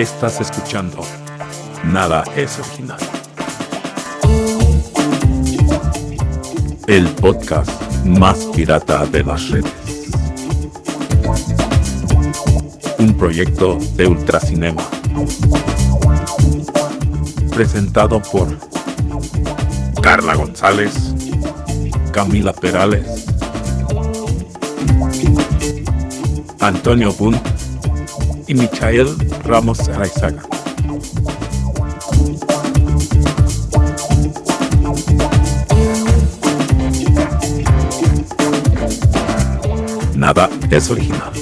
Estás escuchando Nada es original. El podcast más pirata de las redes. Un proyecto de Ultracinema. Presentado por Carla González, Camila Perales, Antonio Bunt y Michael Ramos Araizaga. Nada es original.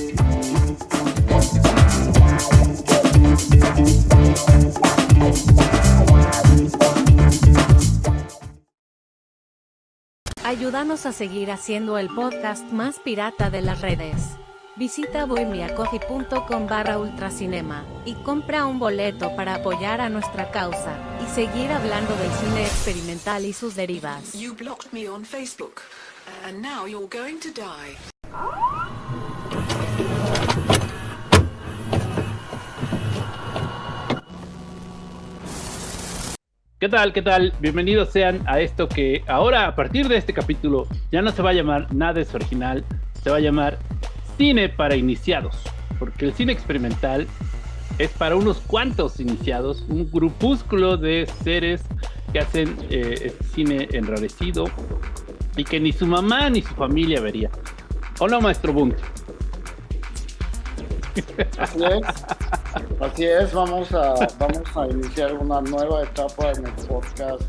Ayúdanos a seguir haciendo el podcast más pirata de las redes. Visita bohemiacoffee.com barra ultracinema y compra un boleto para apoyar a nuestra causa y seguir hablando del cine experimental y sus derivas. You blocked me on Facebook, and now you're going to die. ¿Qué tal? ¿Qué tal? Bienvenidos sean a esto que ahora, a partir de este capítulo, ya no se va a llamar Nada es original, se va a llamar Cine para iniciados, porque el cine experimental es para unos cuantos iniciados, un grupúsculo de seres que hacen eh, este cine enrarecido y que ni su mamá ni su familia vería. ¿O no, maestro Bunt? Así es, así es, vamos a, vamos a iniciar una nueva etapa en el podcast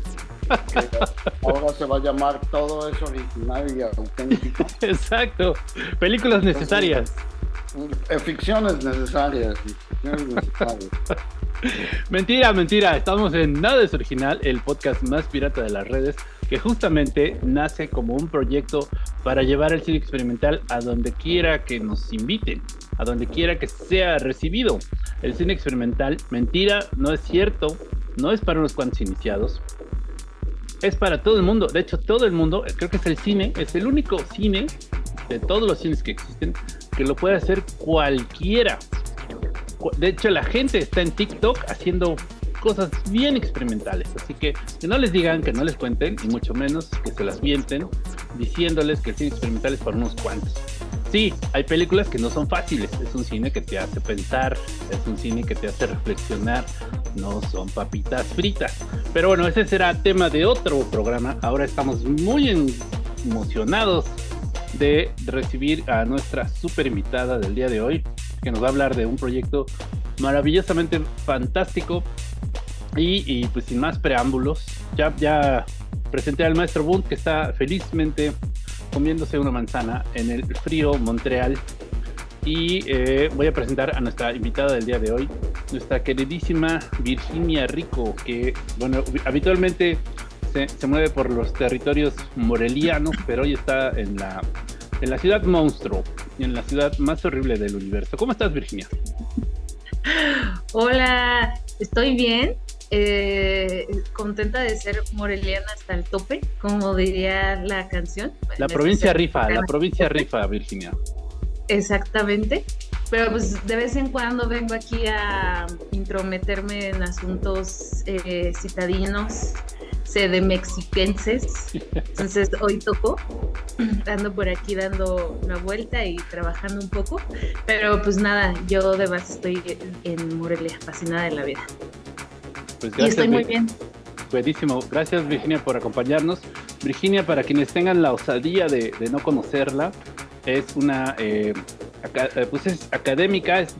ahora se va a llamar Todo es original y auténtico. Exacto, películas necesarias. Eh, ficciones necesarias, ficciones necesarias. Mentira, mentira, estamos en Nada es Original, el podcast más pirata de las redes, que justamente nace como un proyecto para llevar el cine experimental a donde quiera que nos inviten, a donde quiera que sea recibido. El cine experimental, mentira, no es cierto, no es para unos cuantos iniciados, es para todo el mundo. De hecho, todo el mundo, creo que es el cine, es el único cine de todos los cines que existen que lo puede hacer cualquiera. De hecho, la gente está en TikTok haciendo cosas bien experimentales. Así que que no les digan, que no les cuenten, y mucho menos que se las mienten, diciéndoles que el cine experimental es para unos cuantos. Sí, hay películas que no son fáciles. Es un cine que te hace pensar, es un cine que te hace reflexionar. No son papitas fritas. Pero bueno, ese será tema de otro programa. Ahora estamos muy emocionados de recibir a nuestra super invitada del día de hoy, que nos va a hablar de un proyecto maravillosamente fantástico. Y, pues sin más preámbulos, ya, ya presenté al maestro Bunt que está felizmente comiéndose una manzana en el frío Montreal. Y eh, voy a presentar a nuestra invitada del día de hoy, nuestra queridísima Virginia Rico, que, bueno, habitualmente se, mueve por los territorios morelianos, pero hoy está en la, en la ciudad monstruo, en la ciudad más horrible del universo. ¿Cómo estás, Virginia? Hola, estoy bien. Eh, contenta de ser moreliana hasta el tope, como diría la canción. La provincia rifa, la provincia rifa, Virginia. Exactamente. Pero pues de vez en cuando vengo aquí a intrometerme en asuntos eh, citadinos, sedemexiquenses. Entonces hoy tocó. Ando por aquí dando una vuelta y trabajando un poco. Pero pues nada, yo de base estoy en Morelia, fascinada de la vida. Pues Y estoy muy bien. Buenísimo. Gracias, Virginia, por acompañarnos. Virginia, para quienes tengan la osadía de, de no conocerla, es una, eh, eh, pues es académica, es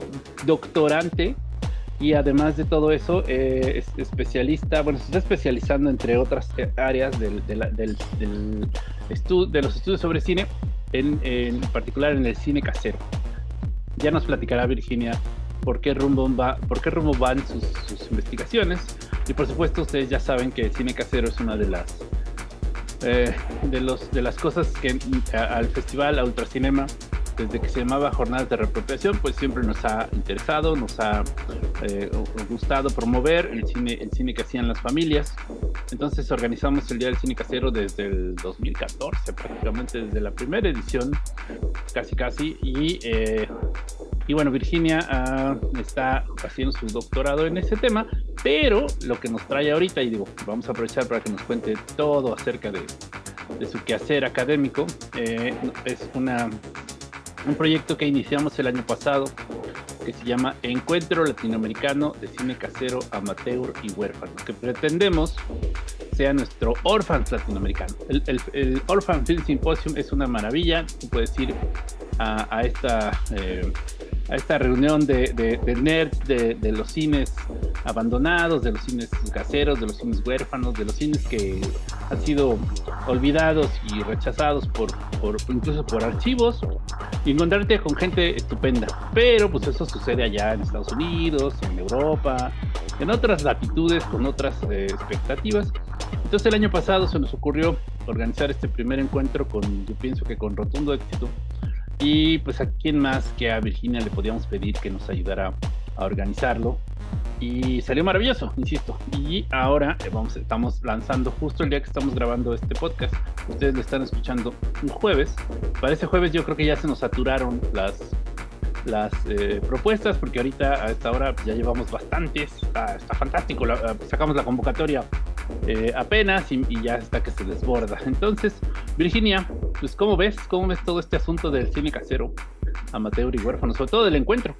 doctorante y además de todo eso, eh, es especialista, bueno, se está especializando entre otras eh, áreas del, de, la- del- del estu- de los estudios sobre cine, en, en particular en el cine casero. Ya nos platicará Virginia por qué rumbo, va, por qué rumbo van sus, investigaciones. Y por supuesto, ustedes ya saben que el cine casero es una de las eh, de los de las cosas que al festival, a Ultracinema, desde que se llamaba Jornadas de Reapropiación, pues siempre nos ha interesado, nos ha eh, gustado promover el cine, el cine que hacían las familias. Entonces organizamos el Día del Cine Casero desde el 2014, prácticamente desde la primera edición, casi casi, y eh, Y bueno, Virginia ah, está haciendo su doctorado en ese tema, pero lo que nos trae ahorita, y digo, vamos a aprovechar para que nos cuente todo acerca de, de su quehacer académico, eh, es una, un proyecto que iniciamos el año pasado que se llama Encuentro Latinoamericano de Cine Casero, Amateur y Huérfano, que pretendemos sea nuestro Orphans latinoamericano. El, el, Orphan Film Symposium es una maravilla, tú puedes ir a, esta... Eh, a esta reunión de, nerds de, los cines abandonados, de los cines caseros, de los cines huérfanos, de los cines que han sido olvidados y rechazados por, por incluso por archivos, y encontrarte con gente estupenda. Pero pues eso sucede allá en Estados Unidos, en Europa, en otras latitudes, con otras eh, expectativas. Entonces el año pasado se nos ocurrió organizar este primer encuentro con, yo pienso que con rotundo éxito, y pues a quién más que a Virginia le podíamos pedir que nos ayudara a organizarlo. Y salió maravilloso, insisto. Y ahora eh, vamos, estamos lanzando justo el día que estamos grabando este podcast. Ustedes lo están escuchando un jueves. Para ese jueves yo creo que ya se nos saturaron las, las eh, propuestas porque ahorita a esta hora ya llevamos bastantes. Está, fantástico. sacamos la convocatoria eh, apenas y, y, ya está que se desborda. Entonces, Virginia, pues ¿cómo ves? ¿Cómo ves todo este asunto del cine casero, amateur y huérfano, sobre todo del encuentro?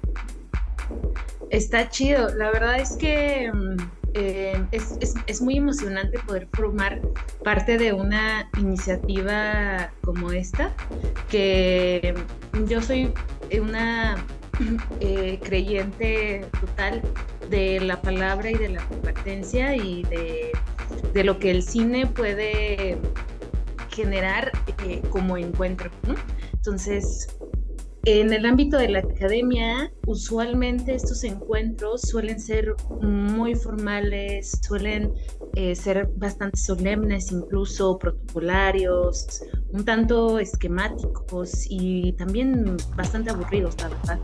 Está chido, la verdad es que mm, eh, es, muy emocionante poder formar parte de una iniciativa como esta, que yo soy una eh, creyente total de la palabra y de la competencia y de, de lo que el cine puede generar eh, como encuentro. Entonces, en el ámbito de la academia, usualmente estos encuentros suelen ser muy formales, suelen eh, ser bastante solemnes, incluso protocolarios, un tanto esquemáticos y también bastante aburridos, la verdad.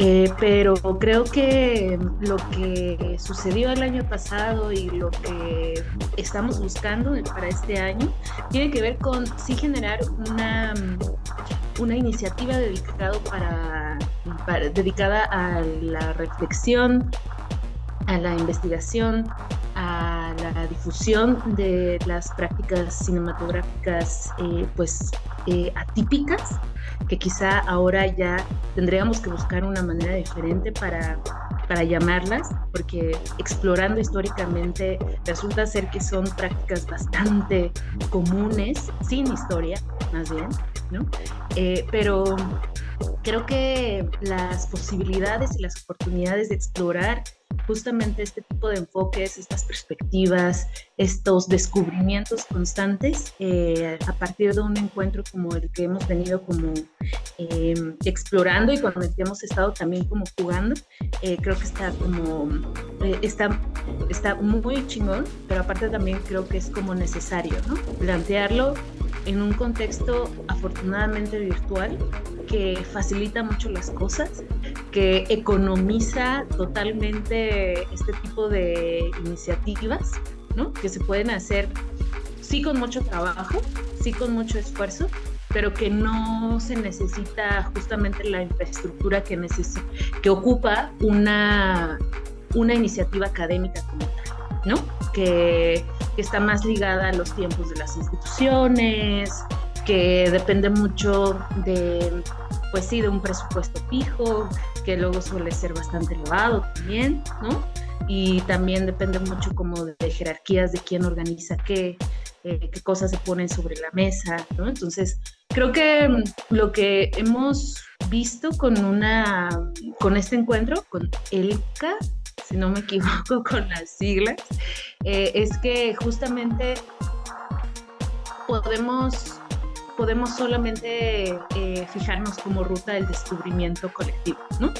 Eh, pero creo que lo que sucedió el año pasado y lo que estamos buscando para este año tiene que ver con sí generar una, una iniciativa dedicado para, dedicada a la reflexión, a la investigación, a la difusión de las prácticas cinematográficas eh, pues eh, atípicas que quizá ahora ya tendríamos que buscar una manera diferente para, para llamarlas, porque explorando históricamente resulta ser que son prácticas bastante comunes, sin historia, más bien, ¿no? Eh, pero creo que las posibilidades y las oportunidades de explorar justamente este tipo de enfoques, estas perspectivas, estos descubrimientos constantes eh, a partir de un encuentro como el que hemos venido como em, explorando y con el que hemos estado también como jugando, eh, creo que está como, eh, está, está muy chingón, pero aparte también creo que es como necesario. Plantearlo en un contexto afortunadamente virtual que facilita mucho las cosas, que economiza totalmente este tipo de iniciativas, ¿no? Que se pueden hacer sí con mucho trabajo, sí con mucho esfuerzo, pero que no se necesita justamente la infraestructura que, ocupa una, una iniciativa académica como tal, ¿no? Que, que está más ligada a los tiempos de las instituciones, que depende mucho de, pues sí, de un presupuesto fijo, que luego suele ser bastante elevado también, ¿no? Y también depende mucho como de, jerarquías de quién organiza qué, eh, qué cosas se ponen sobre la mesa, ¿no? Entonces, creo que mm, lo que hemos visto con una, con este encuentro, con ELCA, si no me equivoco con las siglas, eh, es que justamente podemos podemos solamente eh, fijarnos como ruta del descubrimiento colectivo, ¿no?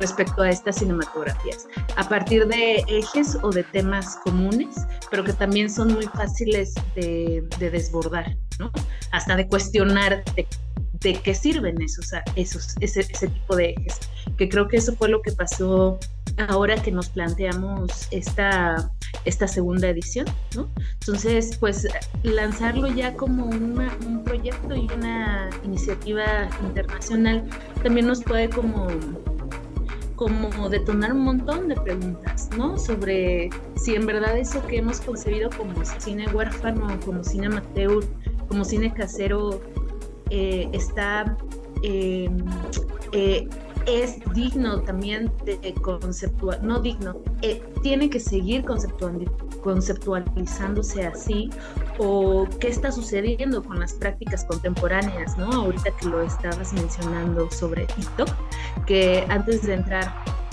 Respecto a estas cinematografías, a partir de ejes o de temas comunes, pero que también son muy fáciles de, desbordar, ¿no? Hasta de cuestionar qué sirven esos, esos ese, ese tipo de ejes, que creo que eso fue lo que pasó ahora que nos planteamos esta, esta segunda edición, ¿no? Entonces, pues lanzarlo ya como un proyecto y una iniciativa internacional también nos puede como como detonar un montón de preguntas, ¿no? Sobre si en verdad eso que hemos concebido como cine huérfano, como cine amateur, como cine casero, eh, está eh, eh, es digno también de conceptual, no digno, tiene que seguir conceptualizándose así o qué está sucediendo con las prácticas contemporáneas, ¿no? Ahorita que lo estabas mencionando sobre TikTok, que antes de entrar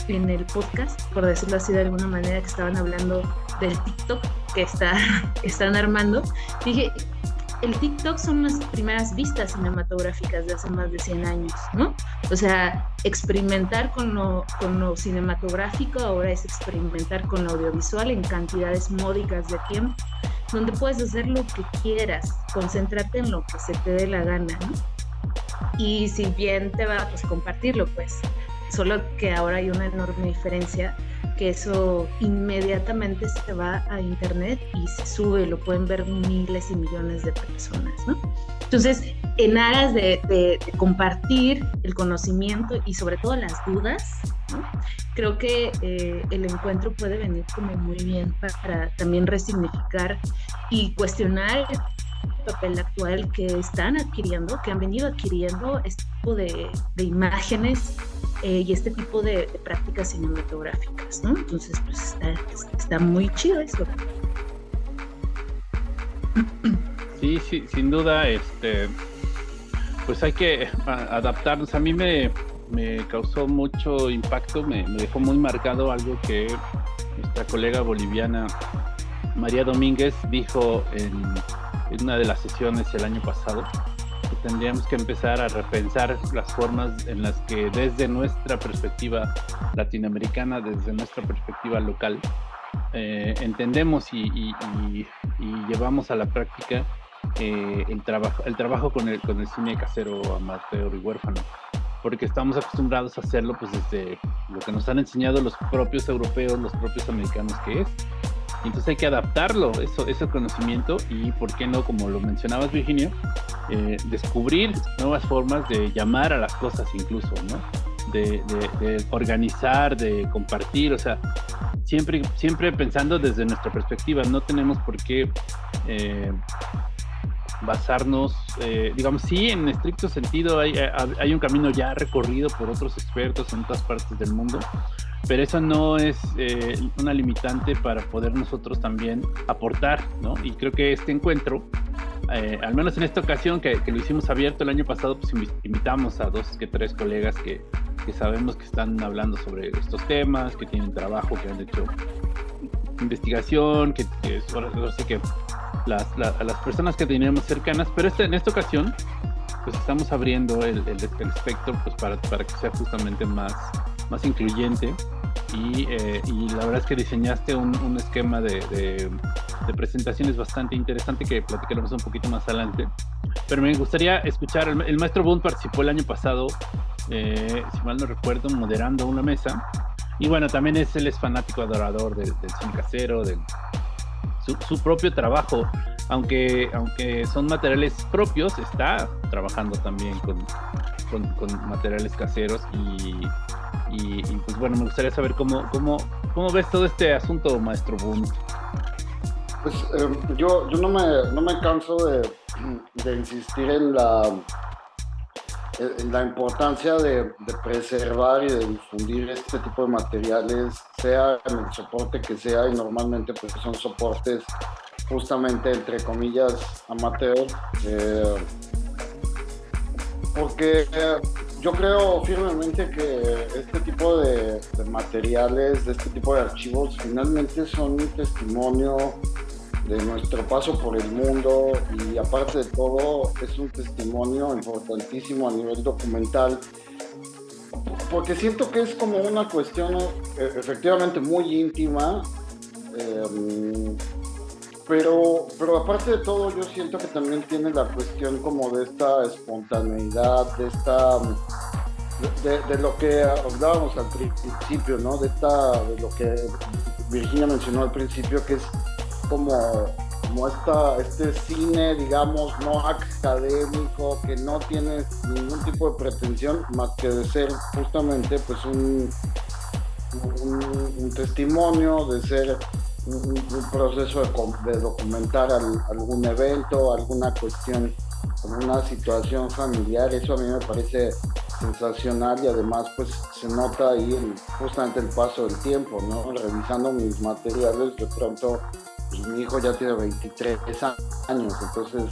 en el podcast, por decirlo así de alguna manera, que estaban hablando del TikTok que está, están armando, dije, el TikTok son las primeras vistas cinematográficas de hace más de 100 años, ¿no? O sea, experimentar con lo, con lo cinematográfico ahora es experimentar con lo audiovisual en cantidades módicas de tiempo, donde puedes hacer lo que quieras, concentrarte en lo que se te dé la gana, ¿no? Y si bien te va, pues compartirlo, pues. Solo que ahora hay una enorme diferencia que eso inmediatamente se va a internet y se sube, lo pueden ver miles y millones de personas, ¿no? Entonces, en aras de, compartir el conocimiento y sobre todo las dudas, creo que eh, el encuentro puede venir como muy bien para, también resignificar y cuestionar papel actual que están adquiriendo, que han venido adquiriendo este tipo de, imágenes eh, y este tipo de, prácticas cinematográficas, ¿no? Entonces, pues está, muy chido eso. Sí, sí, sin duda, este, pues hay que adaptarnos. A mí me, me causó mucho impacto, me, me, dejó muy marcado algo que nuestra colega boliviana María Domínguez dijo en, una de las sesiones el año pasado tendríamos que empezar a repensar las formas en las que desde nuestra perspectiva latinoamericana, desde nuestra perspectiva local, eh, entendemos y, llevamos a la práctica eh, el, trabajo, el trabajo con el, con el cine casero, amateur y huérfano. Porque estamos acostumbrados a hacerlo pues desde lo que nos han enseñado los propios europeos, los propios americanos que es entonces hay que adaptarlo, eso, ese conocimiento y, ¿por qué no, como lo mencionabas Virginia, eh, descubrir nuevas formas de llamar a las cosas incluso, ¿no? De, organizar, de compartir, o sea, siempre, siempre pensando desde nuestra perspectiva, no tenemos por qué eh, basarnos, eh, digamos, sí, en estricto sentido hay, hay, un camino ya recorrido por otros expertos en otras partes del mundo, pero eso no es eh, una limitante para poder nosotros también aportar, ¿no? Y creo que este encuentro, eh, al menos en esta ocasión que, lo hicimos abierto el año pasado, pues invitamos a dos que tres colegas que, que sabemos que están hablando sobre estos temas, que tienen trabajo, que han hecho investigación, que, que las, las personas que teníamos cercanas, pero este, en esta ocasión pues estamos abriendo el, el, espectro pues para, para, que sea justamente más, más incluyente y, eh, y la verdad es que diseñaste un, un esquema de, de, presentaciones bastante interesante que platicaremos un poquito más adelante. Pero me gustaría escuchar, el, maestro Boone participó el año pasado, eh, si mal no recuerdo, moderando una mesa. Y bueno, también es, él es fanático adorador del, del cine casero, del, su, propio trabajo, aunque, aunque son materiales propios, está trabajando también con, con, materiales caseros y, y, pues bueno, me gustaría saber cómo, cómo, cómo ves todo este asunto, maestro Boone. Pues em, yo, yo no, me, no me canso de, insistir en la la importancia de, preservar y de difundir este tipo de materiales, sea en el soporte que sea, y normalmente pues son soportes justamente entre comillas amateur, eh, porque yo creo firmemente que este tipo de, materiales, de este tipo de archivos, finalmente son un testimonio de nuestro paso por el mundo y aparte de todo es un testimonio importantísimo a nivel documental porque siento que es como una cuestión eh, efectivamente muy íntima em, pero, pero aparte de todo yo siento que también tiene la cuestión como de esta espontaneidad, de esta de, lo que hablábamos al principio, ¿no? De esta, de lo que Virginia mencionó al principio, que es como, como esta, este cine, digamos, no académico, que no tiene ningún tipo de pretensión más que de ser justamente pues un, un, testimonio, de ser un, proceso de, documentar algún evento, alguna cuestión, una situación familiar, eso a mí me parece sensacional y además pues se nota ahí justamente el paso del tiempo, ¿no? Revisando mis materiales, de pronto pues, mi hijo ya tiene 23 años, entonces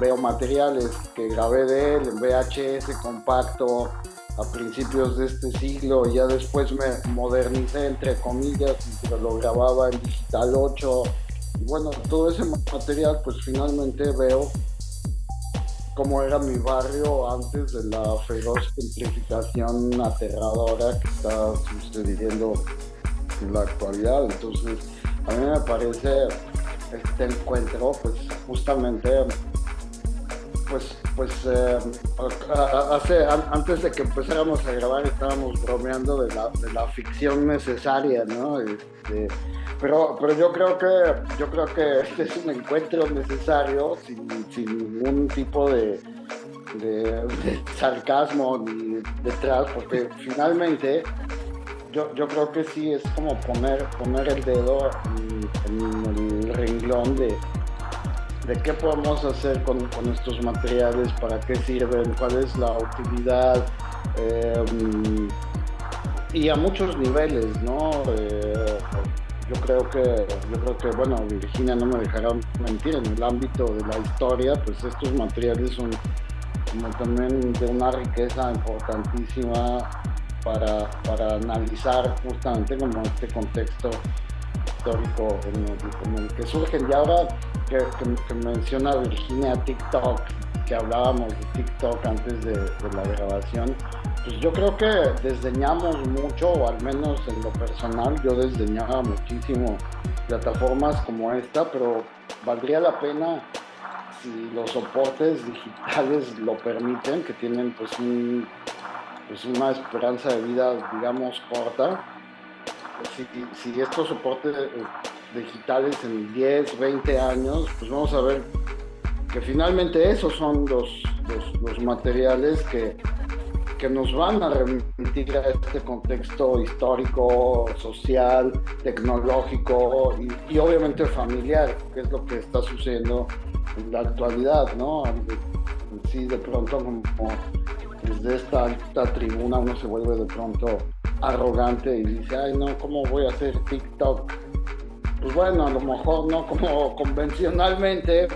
veo materiales que grabé de él en VHS compacto a principios de este siglo ya después me modernicé entre comillas y lo grababa en digital 8 y bueno todo ese material pues finalmente veo cómo era mi barrio antes de la feroz gentrificación aterradora que está sucediendo en la actualidad. Entonces, a mí me parece este encuentro, pues justamente, pues, pues eh, hace, antes de que empezáramos a grabar estábamos bromeando de la, de la ficción necesaria, ¿no? Este, pero, pero yo creo que yo creo que este es un encuentro necesario sin, ningún tipo de, sarcasmo ni detrás, porque finalmente yo, yo creo que sí es como poner, poner el dedo en, el renglón de, de qué podemos hacer con, estos materiales, para qué sirven, cuál es la utilidad. Eh, y a muchos niveles, ¿no? Eh, yo creo que, yo creo que, bueno, Virginia no me dejará mentir, en el ámbito de la historia, pues estos materiales son como también de una riqueza importantísima para, para analizar justamente como este contexto histórico en que surgen. Y ahora que, menciona Virginia TikTok, que hablábamos de TikTok antes de, de la grabación, pues yo creo que desdeñamos mucho, o al menos en lo personal, yo desdeñaba muchísimo plataformas como esta, pero valdría la pena si los soportes digitales lo permiten, que tienen pues, pues una esperanza de vida, digamos, corta. Si, estos soportes eh, digitales en 10, 20 años, pues vamos a ver que finalmente esos son los, los materiales que, que nos van a remitir a este contexto histórico, social, tecnológico y, obviamente familiar, que es lo que está sucediendo en la actualidad, ¿no? Sí, de pronto como desde esta alta tribuna uno se vuelve de pronto arrogante y dice, ay no, ¿cómo voy a hacer TikTok? Pues bueno, a lo mejor no como convencionalmente,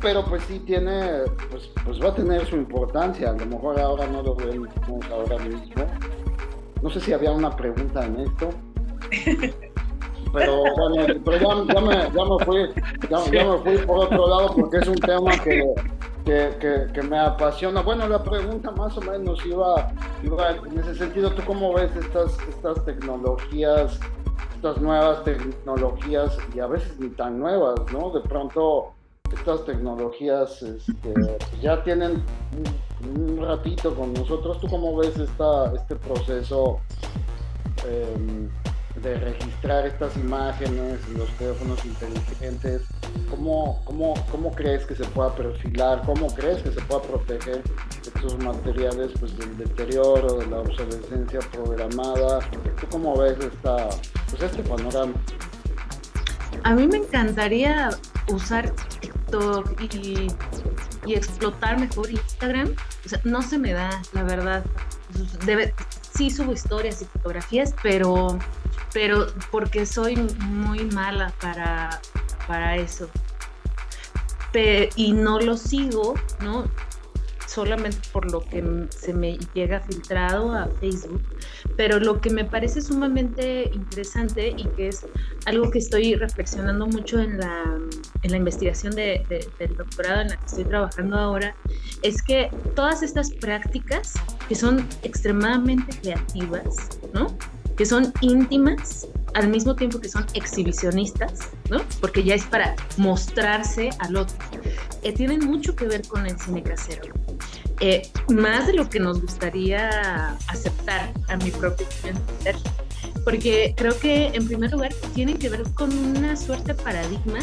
pero pues sí tiene, pues, pues va a tener su importancia. A lo mejor ahora no lo vemos ahora mismo. No sé si había una pregunta en esto. Pero bueno, pero ya, me, ya, me, fui, ya, me fui por otro lado porque es un tema que, que, me apasiona. Bueno, la pregunta más o menos iba, iba en ese sentido. ¿Tú cómo ves estas, estas tecnologías, estas nuevas tecnologías y a veces ni tan nuevas, ¿no? De pronto estas tecnologías este, ya tienen un, ratito con nosotros. ¿Tú cómo ves esta, este proceso em, de registrar estas imágenes en los teléfonos inteligentes? ¿Cómo, cómo, ¿Cómo crees que se pueda perfilar? ¿Cómo crees que se pueda proteger estos materiales pues, del deterioro, de la obsolescencia programada? ¿Tú cómo ves esta, pues, este panorama? A mí me encantaría usar y, explotar mejor Instagram, no se me da, la verdad. Debe, sí subo historias y fotografías, pero, pero porque soy muy mala para, para eso. y no lo sigo, ¿no? solamente por lo que se me llega filtrado a Facebook, pero lo que me parece sumamente interesante y que es algo que estoy reflexionando mucho en la, en la investigación de, del doctorado en la que estoy trabajando ahora, es que todas estas prácticas que son extremadamente creativas, ¿no? Que son íntimas, al mismo tiempo que son exhibicionistas, ¿no? Porque ya es para mostrarse al otro. Eh, tienen mucho que ver con el cine casero. Eh, más de lo que nos gustaría aceptar a mi propio entender. porque creo que en primer lugar tiene que ver con una suerte de paradigma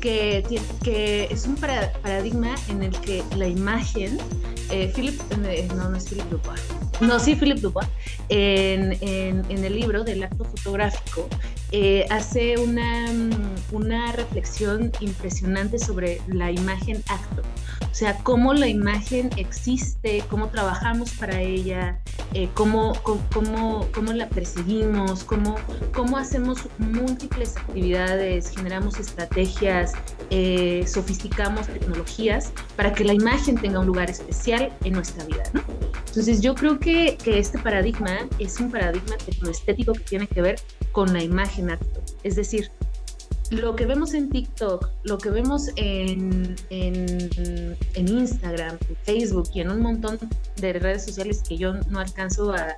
que, es un paradigma en el que la imagen, eh, Philip, eh, no, no es Philip Dubois, no, sí, Philip Dubois, en, en, en el libro del acto fotográfico, eh, hace una, una reflexión impresionante sobre la imagen acto. O sea, cómo la imagen existe, cómo trabajamos para ella, eh, cómo, cómo, cómo, la perseguimos, cómo, cómo hacemos múltiples actividades, generamos estrategias, eh, sofisticamos tecnologías para que la imagen tenga un lugar especial en nuestra vida. ¿no? Entonces yo creo que, que este paradigma es un paradigma tecnoestético que tiene que ver con la imagen acto. Es decir, lo que vemos en TikTok, lo que vemos en, en, Instagram, en Facebook y en un montón de redes sociales que yo no alcanzo a,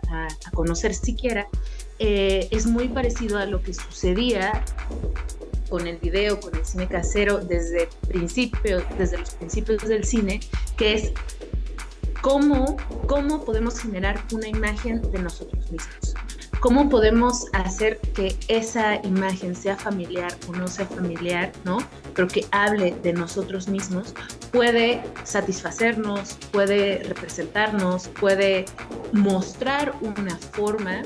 conocer siquiera, eh, es muy parecido a lo que sucedía con el video, con el cine casero desde principio, desde los principios del cine, que es cómo, cómo podemos generar una imagen de nosotros mismos. ¿Cómo podemos hacer que esa imagen sea familiar o no sea familiar, ¿no? Pero que hable de nosotros mismos, puede satisfacernos, puede representarnos, puede mostrar una forma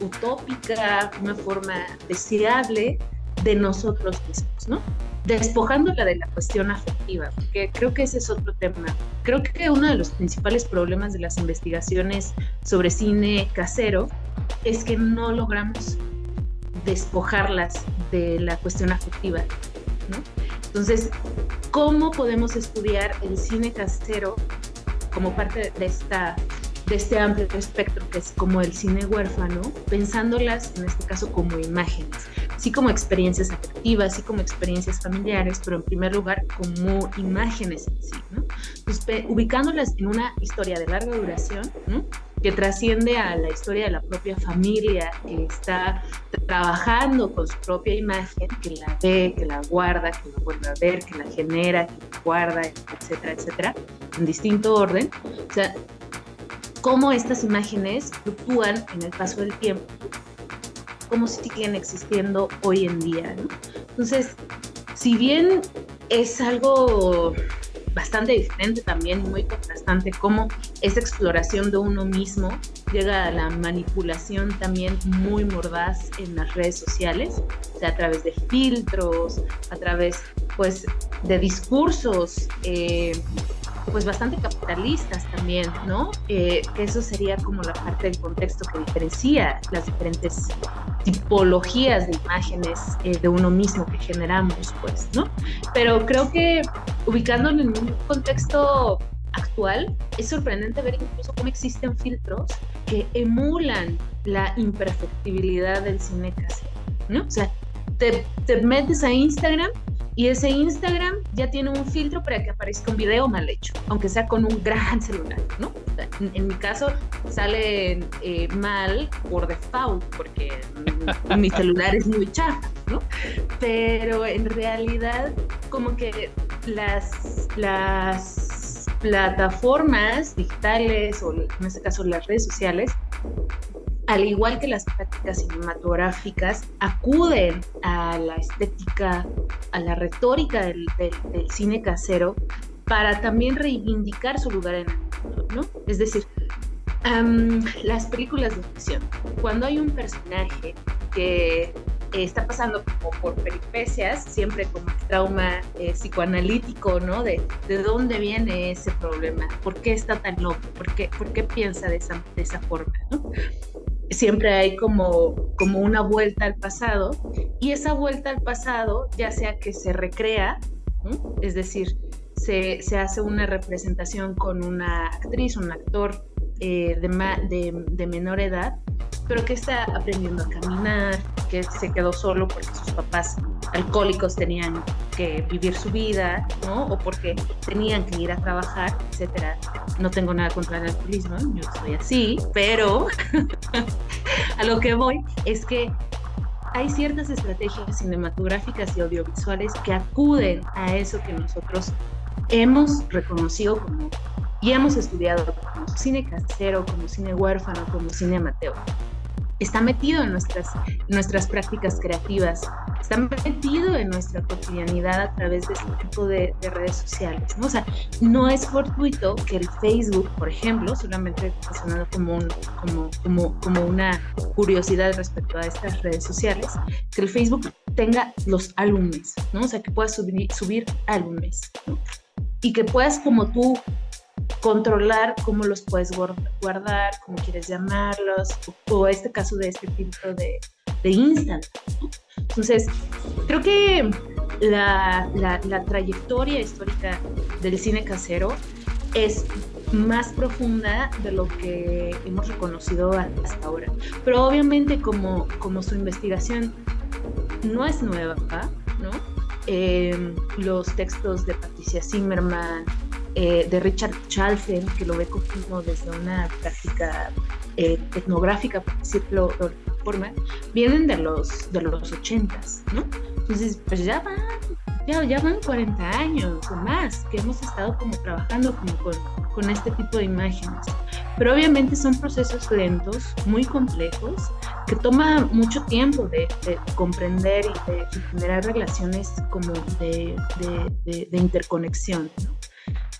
utópica, una forma deseable de nosotros mismos, ¿no? Despojándola de la cuestión afectiva, porque creo que ese es otro tema. Creo que uno de los principales problemas de las investigaciones sobre cine casero es que no logramos despojarlas de la cuestión afectiva. ¿no? Entonces, ¿cómo podemos estudiar el cine casero como parte de, esta, de este amplio espectro que es como el cine huérfano, pensándolas en este caso como imágenes, así como experiencias afectivas, así como experiencias familiares, pero en primer lugar como imágenes en sí, ¿no? Entonces, ubicándolas en una historia de larga duración, ¿no? que trasciende a la historia de la propia familia, que está trabajando con su propia imagen, que la ve, que la guarda, que la vuelve a ver, que la genera, que la guarda, etcétera, etcétera, en distinto orden. O sea, cómo estas imágenes fluctúan en el paso del tiempo, cómo siguen existiendo hoy en día. Entonces, si bien es algo bastante diferente también, muy contrastante, cómo esa exploración de uno mismo llega a la manipulación también muy mordaz en las redes sociales, o sea, a través de filtros, a través pues de discursos eh, pues bastante capitalistas también, ¿no? Eh, eso sería como la parte del contexto que diferencia las diferentes tipologías de imágenes eh, de uno mismo que generamos, pues, ¿no? Pero creo que ubicándolo en un contexto actual, es sorprendente ver incluso cómo existen filtros que emulan la imperfectibilidad del cine casero, ¿no? O sea, te, te metes a Instagram y ese Instagram ya tiene un filtro para que aparezca un video mal hecho, aunque sea con un gran celular, ¿no? En, mi caso sale eh, mal por default, porque mi celular es muy chafa, ¿no? Pero en realidad, como que las, las plataformas digitales, o en este caso las redes sociales, al igual que las prácticas cinematográficas, acuden a la estética, a la retórica del, cine casero para también reivindicar su lugar en el mundo, ¿no? Es decir, las películas de ficción, cuando hay un personaje que está pasando por peripecias, siempre como trauma eh, psicoanalítico, ¿no? De, de dónde viene ese problema, por qué está tan loco, por qué, por qué piensa de esa, de esa forma, ¿no? Siempre hay como, como una vuelta al pasado y esa vuelta al pasado ya sea que se recrea, es decir, se, se, hace una representación con una actriz, un actor eh, de, de, de, menor edad, pero que está aprendiendo a caminar, que se quedó solo porque sus papás alcohólicos tenían que vivir su vida, ¿no? O porque tenían que ir a trabajar, etcétera. No tengo nada contra el alcoholismo, yo soy así, pero a lo que voy es que hay ciertas estrategias cinematográficas y audiovisuales que acuden a eso que nosotros hemos reconocido como y hemos estudiado como cine casero, como cine huérfano, como cine amateur. Está metido en nuestras, nuestras prácticas creativas, está metido en nuestra cotidianidad a través de este tipo de, redes sociales. ¿no? O sea, no es fortuito que el Facebook, por ejemplo, solamente sonando como, como, como, como una curiosidad respecto a estas redes sociales, que el Facebook tenga los álbumes, ¿no? O sea, que puedas subir, subir álbumes, ¿no? Y que puedas como tú controlar cómo los puedes guardar, cómo quieres llamarlos, o, este caso de este filtro de, de Instant. Entonces, creo que la, la, trayectoria histórica del cine casero es más profunda de lo que hemos reconocido hasta ahora. Pero obviamente como, como su investigación no es nueva, ¿no? Eh, los textos de Patricia Zimmerman, eh, de Richard Chalfen, que lo ve como desde una práctica eh, etnográfica, por decirlo de forma, vienen de los, de los 80, ¿no? Entonces, pues ya van, ya, ya van 40 años o más que hemos estado como trabajando como con, con este tipo de imágenes. Pero obviamente son procesos lentos, muy complejos, que toma mucho tiempo de, comprender y de, generar relaciones como de, de, de interconexión. ¿no?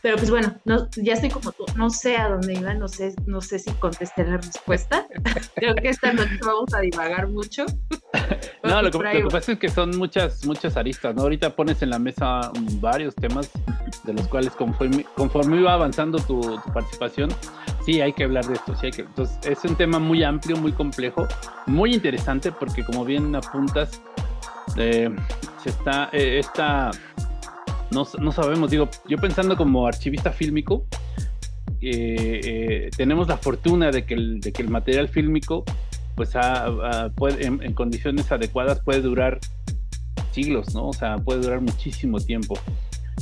Pero pues bueno, no, ya estoy como tú, no sé a dónde iba, no sé, no sé si contesté la respuesta. Creo que esta noche vamos a divagar mucho. no, lo que, pasa es que son muchas, muchas aristas, ¿no? Ahorita pones en la mesa varios temas de los cuales conforme, conforme iba avanzando tu, participación, sí hay que hablar de esto, sí hay que. Entonces, es un tema muy amplio, muy complejo, muy interesante, porque como bien apuntas, eh, se está, eh, esta no, no sabemos, digo, yo pensando como archivista fílmico, eh, eh, tenemos la fortuna de que el, de que el material fílmico, pues puede, en, condiciones adecuadas puede durar siglos, ¿no? O sea, puede durar muchísimo tiempo.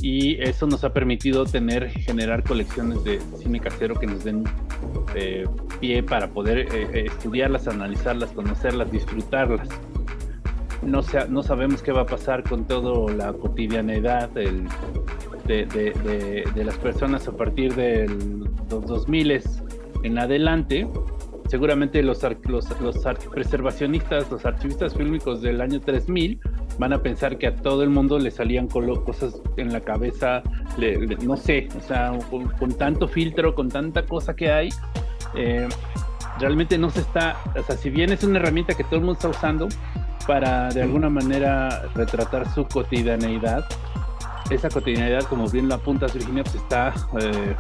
Y eso nos ha permitido tener, generar colecciones de cine casero que nos den eh, pie para poder estudiarlas, analizarlas, conocerlas, disfrutarlas no, sabemos qué va a pasar con toda la cotidianidad de, las personas a partir de los 2000 en adelante. Seguramente los preservacionistas, los archivistas fílmicos del año 3000 van a pensar que a todo el mundo le salían cosas en la cabeza, no sé, o sea, con, tanto filtro, con tanta cosa que hay, eh, realmente no se está, o sea, si bien es una herramienta que todo el mundo está usando, para de alguna manera retratar su cotidianeidad. Esa cotidianeidad, como bien lo apuntas Virginia, pues está eh,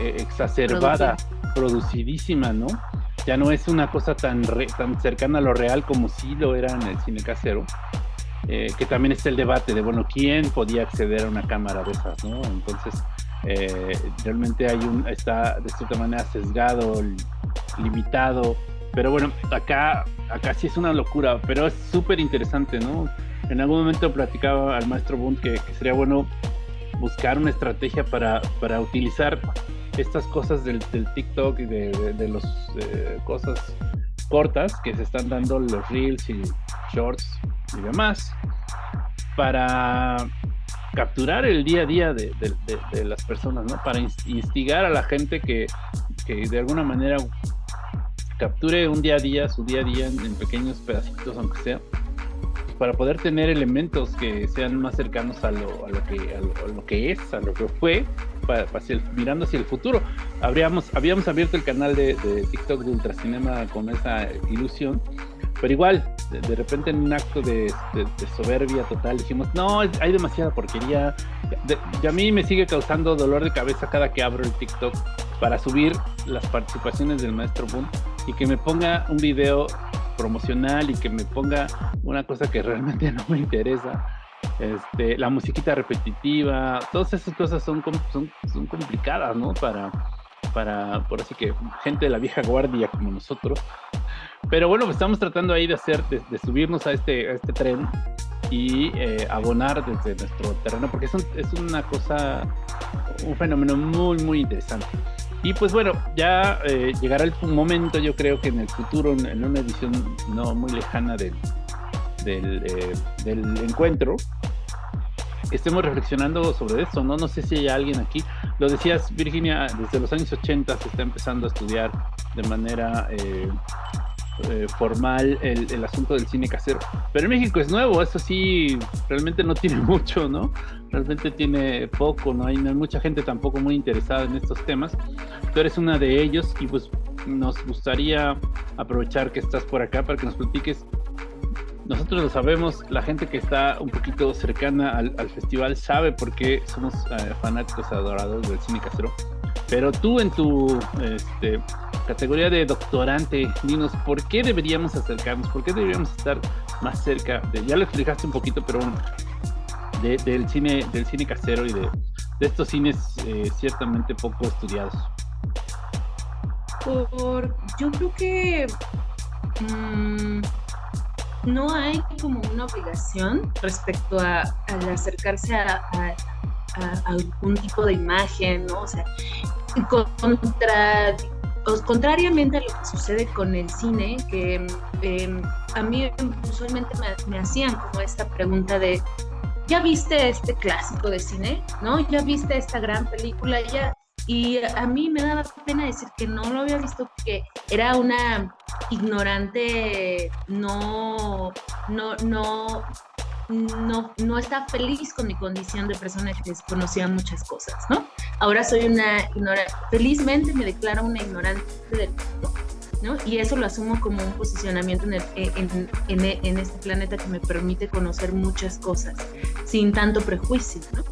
eh, exacerbada, producidísima, ¿no? Ya no es una cosa tan, tan cercana a lo real como sí lo era en el cine casero. Eh, que también está el debate de, bueno, ¿quién podía acceder a una cámara de esas, no? Entonces, realmente hay un, está de cierta manera sesgado, limitado pero bueno, acá, acá sí es una locura, pero es súper interesante, ¿no? En algún momento platicaba al maestro Bund que, sería bueno buscar una estrategia para, para utilizar estas cosas del, TikTok y de, de, las cosas cortas que se están dando los reels y shorts y demás para capturar el día a día de, las personas, ¿no? Para instigar a la gente que, que de alguna manera capture un día a día, su día a día en, pequeños pedacitos, aunque sea, para poder tener elementos que sean más cercanos a lo, a lo, que, a lo, que es, a lo que fue, para, mirando hacia el futuro. Habríamos, habíamos abierto el canal de, TikTok de Ultracinema con esa ilusión, pero igual, de, repente en un acto de, soberbia total dijimos, no, hay demasiada porquería. y a mí me sigue causando dolor de cabeza cada que abro el TikTok para subir las participaciones del maestro Boom y que me ponga un video promocional y que me ponga una cosa que realmente no me interesa. Este, la musiquita repetitiva, todas esas cosas son, son, complicadas, ¿no? Para, para, por así que, gente de la vieja guardia como nosotros. Pero bueno, pues estamos tratando ahí de hacer, de, subirnos a este, a este tren y eh, abonar desde nuestro terreno, porque es, es una cosa, un fenómeno muy, muy interesante. Y pues bueno, ya eh, llegará el momento, yo creo que en el futuro, en, una edición no muy lejana del, del, eh, encuentro, estemos reflexionando sobre esto, ¿no? No sé si hay alguien aquí. Lo decías, Virginia, desde los años 80 se está empezando a estudiar de manera eh, eh, formal el, asunto del cine casero. Pero México es nuevo, eso sí, realmente no tiene mucho, ¿no? Realmente tiene poco, no hay, no hay mucha gente tampoco muy interesada en estos temas. Tú eres una de ellos y pues nos gustaría aprovechar que estás por acá para que nos platiques nosotros lo sabemos, la gente que está un poquito cercana al, festival sabe por qué somos eh, fanáticos adoradores del cine casero. Pero tú en tu este, categoría de doctorante, dinos, ¿por qué deberíamos acercarnos? ¿Por qué deberíamos estar más cerca? De, ya lo explicaste un poquito, pero del, cine, del cine casero y de, estos cines eh, ciertamente poco estudiados. Por, yo creo que... Mm, no hay como una obligación respecto a, acercarse a, algún tipo de imagen, ¿no? O sea, contra, contrariamente a lo que sucede con el cine, que em, a mí usualmente me, hacían como esta pregunta de, ¿ya viste este clásico de cine? ¿No? ¿Ya viste esta gran película? ¿Ya, y a mí me daba pena decir que no lo había visto porque era una ignorante, no, no, no, no, no está feliz con mi condición de persona que desconocía muchas cosas, ¿no? Ahora soy una ignorante, felizmente me declaro una ignorante del mundo, ¿no? Y eso lo asumo como un posicionamiento en, en, en, en este planeta que me permite conocer muchas cosas sin tanto prejuicio, ¿no?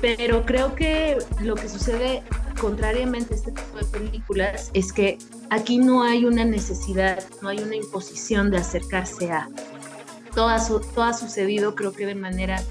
Pero creo que lo que sucede contrariamente a este tipo de películas es que aquí no hay una necesidad, no hay una imposición de acercarse a. Todo ha, todo ha sucedido creo que de manera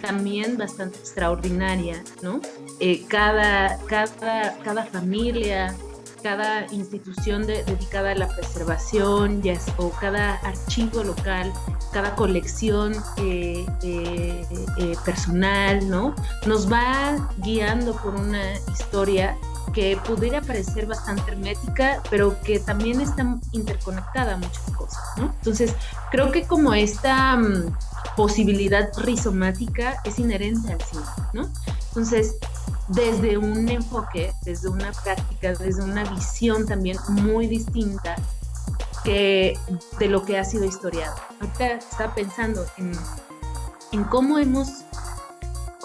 también bastante extraordinaria, ¿no? Eh, cada, cada, cada familia, cada institución dedicada a la preservación o cada archivo local, cada colección eh, eh, eh, personal, ¿no? Nos va guiando por una historia que pudiera parecer bastante hermética, pero que también está interconectada a muchas cosas. Entonces, creo que como esta mm, posibilidad rizomática es inherente al cine. Entonces, desde un enfoque, desde una práctica, desde una visión también muy distinta que de lo que ha sido historiado. Ahorita estaba pensando en, en cómo hemos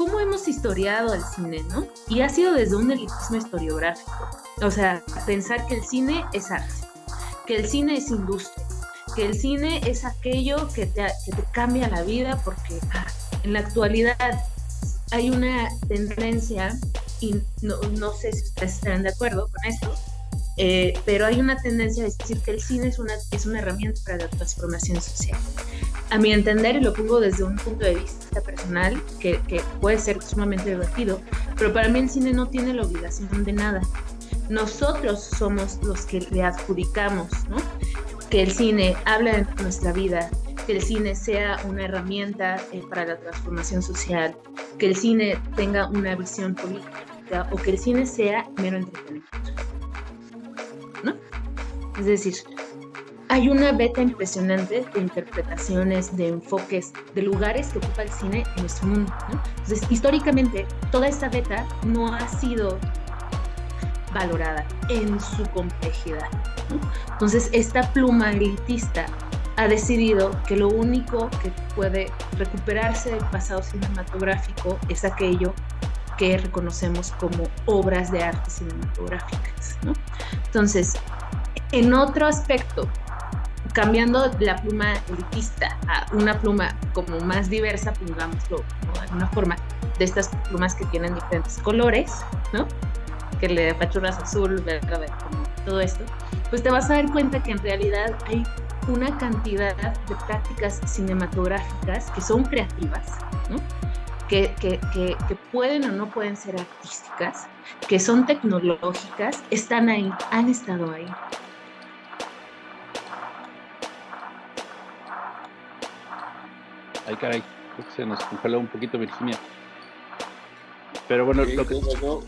cómo hemos historiado el cine, ¿no? Y ha sido desde un elitismo historiográfico. O sea, pensar que el cine es arte, que el cine es industria, que el cine es aquello que te, que te cambia la vida porque ah, en la actualidad hay una tendencia, y no, no sé si ustedes están de acuerdo con esto, eh, pero hay una tendencia a decir que el cine es una, es una herramienta para la transformación social. A mi entender, y lo pongo desde un punto de vista personal, que, que puede ser sumamente divertido, pero para mí el cine no tiene la obligación de nada. Nosotros somos los que le adjudicamos, ¿no? Que el cine habla de nuestra vida, que el cine sea una herramienta eh, para la transformación social, que el cine tenga una visión política o que el cine sea mero entretenimiento. ¿No? Es decir, hay una beta impresionante de interpretaciones, de enfoques, de lugares que ocupa el cine en nuestro mundo. Entonces, históricamente, toda esta beta no ha sido valorada en su complejidad. Entonces, esta pluma elitista ha decidido que lo único que puede recuperarse del pasado cinematográfico es aquello que reconocemos como obras de arte cinematográficas. Entonces, en otro aspecto, cambiando la pluma elitista a una pluma como más diversa, pongámoslo de alguna forma, de estas plumas que tienen diferentes colores, ¿no? que le apachurras azul, verde, como todo esto, pues te vas a dar cuenta que en realidad hay una cantidad de prácticas cinematográficas que son creativas, que, que, que, pueden o no pueden ser artísticas, que son tecnológicas, están ahí, han estado ahí. Ay, caray, se nos congeló un poquito Virginia. Pero bueno, lo que, yo,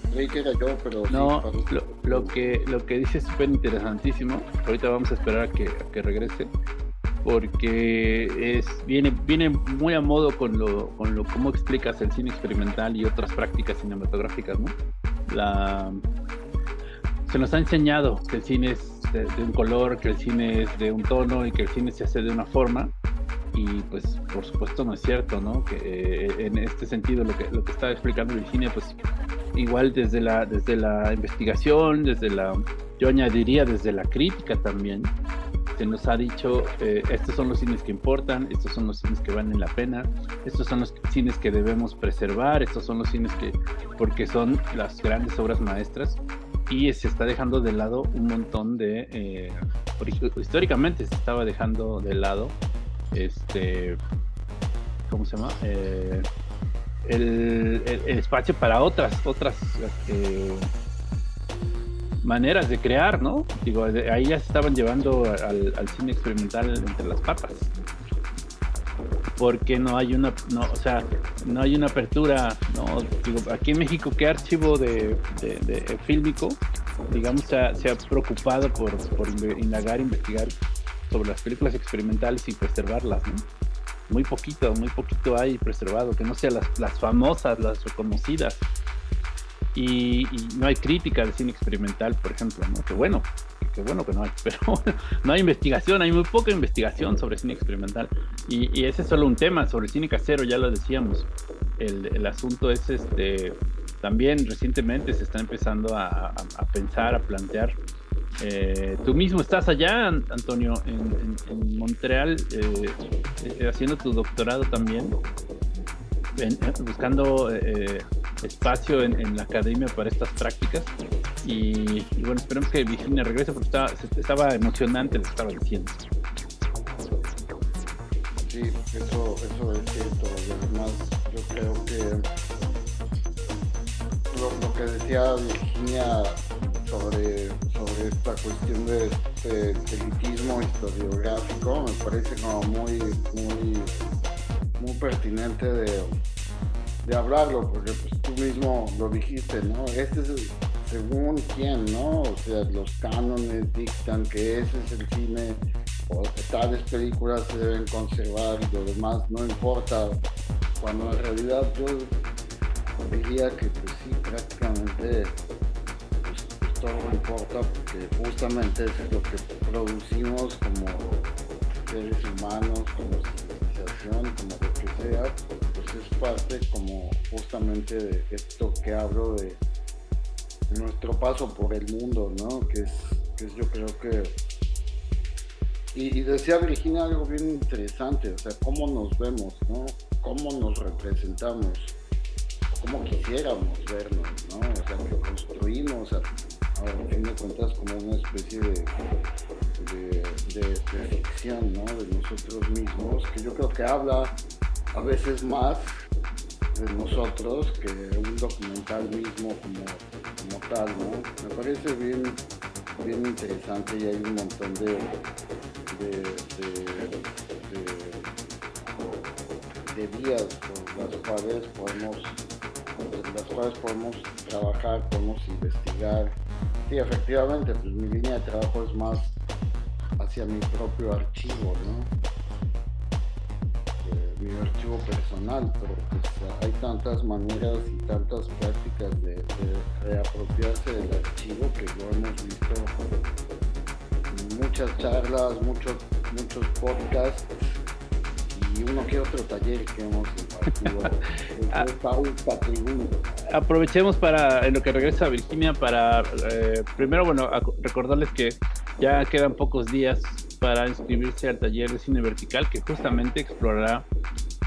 pero no, lo, que lo que dice es súper interesantísimo. Ahorita vamos a esperar a que, que regrese porque es viene viene muy a modo con lo con lo cómo explicas el cine experimental y otras prácticas cinematográficas, ¿no? La se nos ha enseñado que el cine es de, un color, que el cine es de un tono y que el cine se hace de una forma. Y pues por supuesto no es cierto, ¿no? Que eh, en este sentido lo que, lo que está explicando Virginia, pues igual desde la, desde la investigación, desde la, yo añadiría desde la crítica también, se nos ha dicho, eh, estos son los cines que importan, estos son los cines que valen la pena, estos son los cines que debemos preservar, estos son los cines que, porque son las grandes obras maestras, y se está dejando de lado un montón de, eh, históricamente se estaba dejando de lado, este, ¿cómo se llama? Eh, el, espacio para otras, otras eh, maneras de crear, ¿no? Digo, ahí ya se estaban llevando al, cine experimental entre las patas. Porque no hay una, no, o sea, no hay una apertura, no, digo, aquí en México, ¿qué archivo de, de, fílmico, digamos, se ha, se ha preocupado por, por indagar, investigar sobre las películas experimentales y preservarlas, ¿no? muy poquito, muy poquito hay preservado, que no sean las, las famosas, las reconocidas. Y, no hay crítica del cine experimental, por ejemplo, ¿no? Que bueno, que bueno que no hay, pero no hay investigación, hay muy poca investigación sobre cine experimental. Y, ese es solo un tema, sobre cine casero, ya lo decíamos. El, el asunto es este también recientemente se está empezando a, a pensar, a plantear eh, tú mismo estás allá, Antonio, en, Montreal, eh, eh, haciendo tu doctorado también, buscando espacio en, la academia para estas prácticas. Y, bueno, esperemos que Virginia regrese porque estaba, estaba emocionante lo que estaba diciendo. Sí, eso, eso es cierto. Yo creo que lo que decía Virginia sobre, sobre esta cuestión de, de, elitismo historiográfico me parece como muy, muy, muy pertinente de, de hablarlo, porque pues, tú mismo lo dijiste, ¿no? Este es según quién, ¿no? O sea, los cánones dictan que ese es el cine, o tales películas se deben conservar y lo demás no importa, cuando en realidad yo diría que pues sí, prácticamente todo importa porque justamente es lo que producimos como seres humanos, como como lo que sea, pues es parte como justamente de esto que hablo de, nuestro paso por el mundo, ¿no? Que es, que yo creo que... Y, decía Virginia algo bien interesante, o sea, cómo nos vemos, ¿no? Cómo nos representamos, cómo quisiéramos vernos, ¿no? O sea, que construimos fin de cuentas como una especie de, de, ficción ¿no? de nosotros mismos, que yo creo que habla a veces más de nosotros que un documental mismo como, como tal, ¿no? Me parece bien, bien interesante y hay un montón de, de, de vías por las cuales podemos las cuales podemos trabajar, podemos investigar, Sí, efectivamente, pues mi línea de trabajo es más hacia mi propio archivo, ¿no? Eh, mi archivo personal, pero pues hay tantas maneras y tantas prácticas de, reapropiarse del archivo que lo hemos visto en muchas charlas, muchos, muchos podcasts y uno que otro taller que hemos impartido. Ah. Aprovechemos para, en lo que regresa Virginia, para eh, primero, bueno, recordarles que ya quedan pocos días para inscribirse al taller de cine vertical que justamente explorará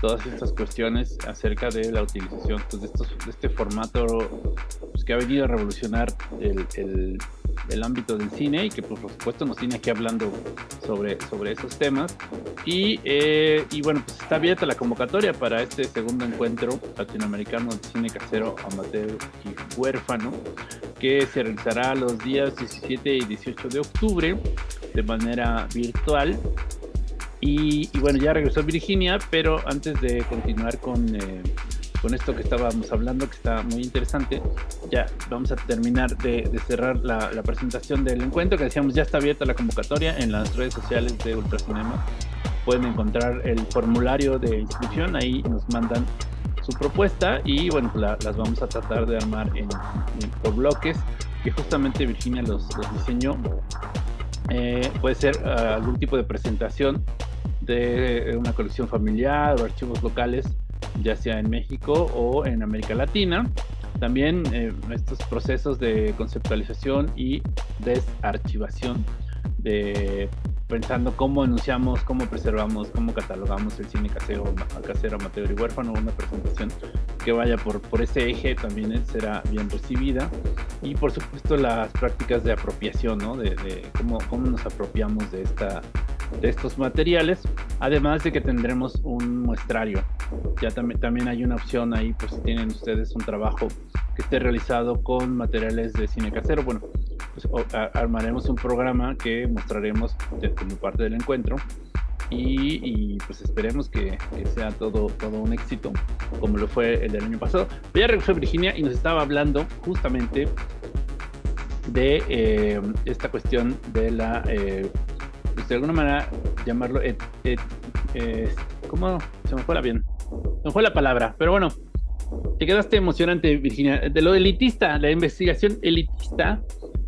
todas estas cuestiones acerca de la utilización pues, de, estos, de este formato pues, que ha venido a revolucionar el, el, el, ámbito del cine y que pues, por supuesto nos tiene aquí hablando sobre, sobre esos temas. Y, eh, y bueno, pues está abierta la convocatoria para este segundo encuentro latinoamericano de cine casero, amateur y huérfano, que se realizará los días 17 y 18 de octubre de manera virtual y, bueno, ya regresó Virginia, pero antes de continuar con, eh, con esto que estábamos hablando, que está muy interesante, ya vamos a terminar de, cerrar la, presentación del encuentro, que decíamos ya está abierta la convocatoria en las redes sociales de Ultracinema. Pueden encontrar el formulario de inscripción, ahí nos mandan su propuesta y bueno, las vamos a tratar de armar en, por bloques, que justamente Virginia los, diseñó Eh, puede ser uh, algún tipo de presentación de una colección familiar o archivos locales, ya sea en México o en América Latina. También eh, estos procesos de conceptualización y desarchivación de pensando cómo enunciamos, cómo preservamos, cómo catalogamos el cine casero, casero, amateur y huérfano, una presentación que vaya por, por ese eje también será bien recibida. Y por supuesto las prácticas de apropiación, ¿no? De, de cómo, cómo nos apropiamos de, esta, de estos materiales, además de que tendremos un muestrario. Ya también, también hay una opción ahí, por si tienen ustedes un trabajo que esté realizado con materiales de cine casero. Bueno, pues, armaremos un programa que mostraremos como parte del encuentro y, pues esperemos que, sea todo, todo un éxito como lo fue el del año pasado. Ya regresó Virginia y nos estaba hablando justamente de eh, esta cuestión de la, eh, de alguna manera llamarlo, ¿cómo se me fue la bien? Me fue la palabra, pero bueno, te quedaste emocionante Virginia, de lo elitista, la investigación elitista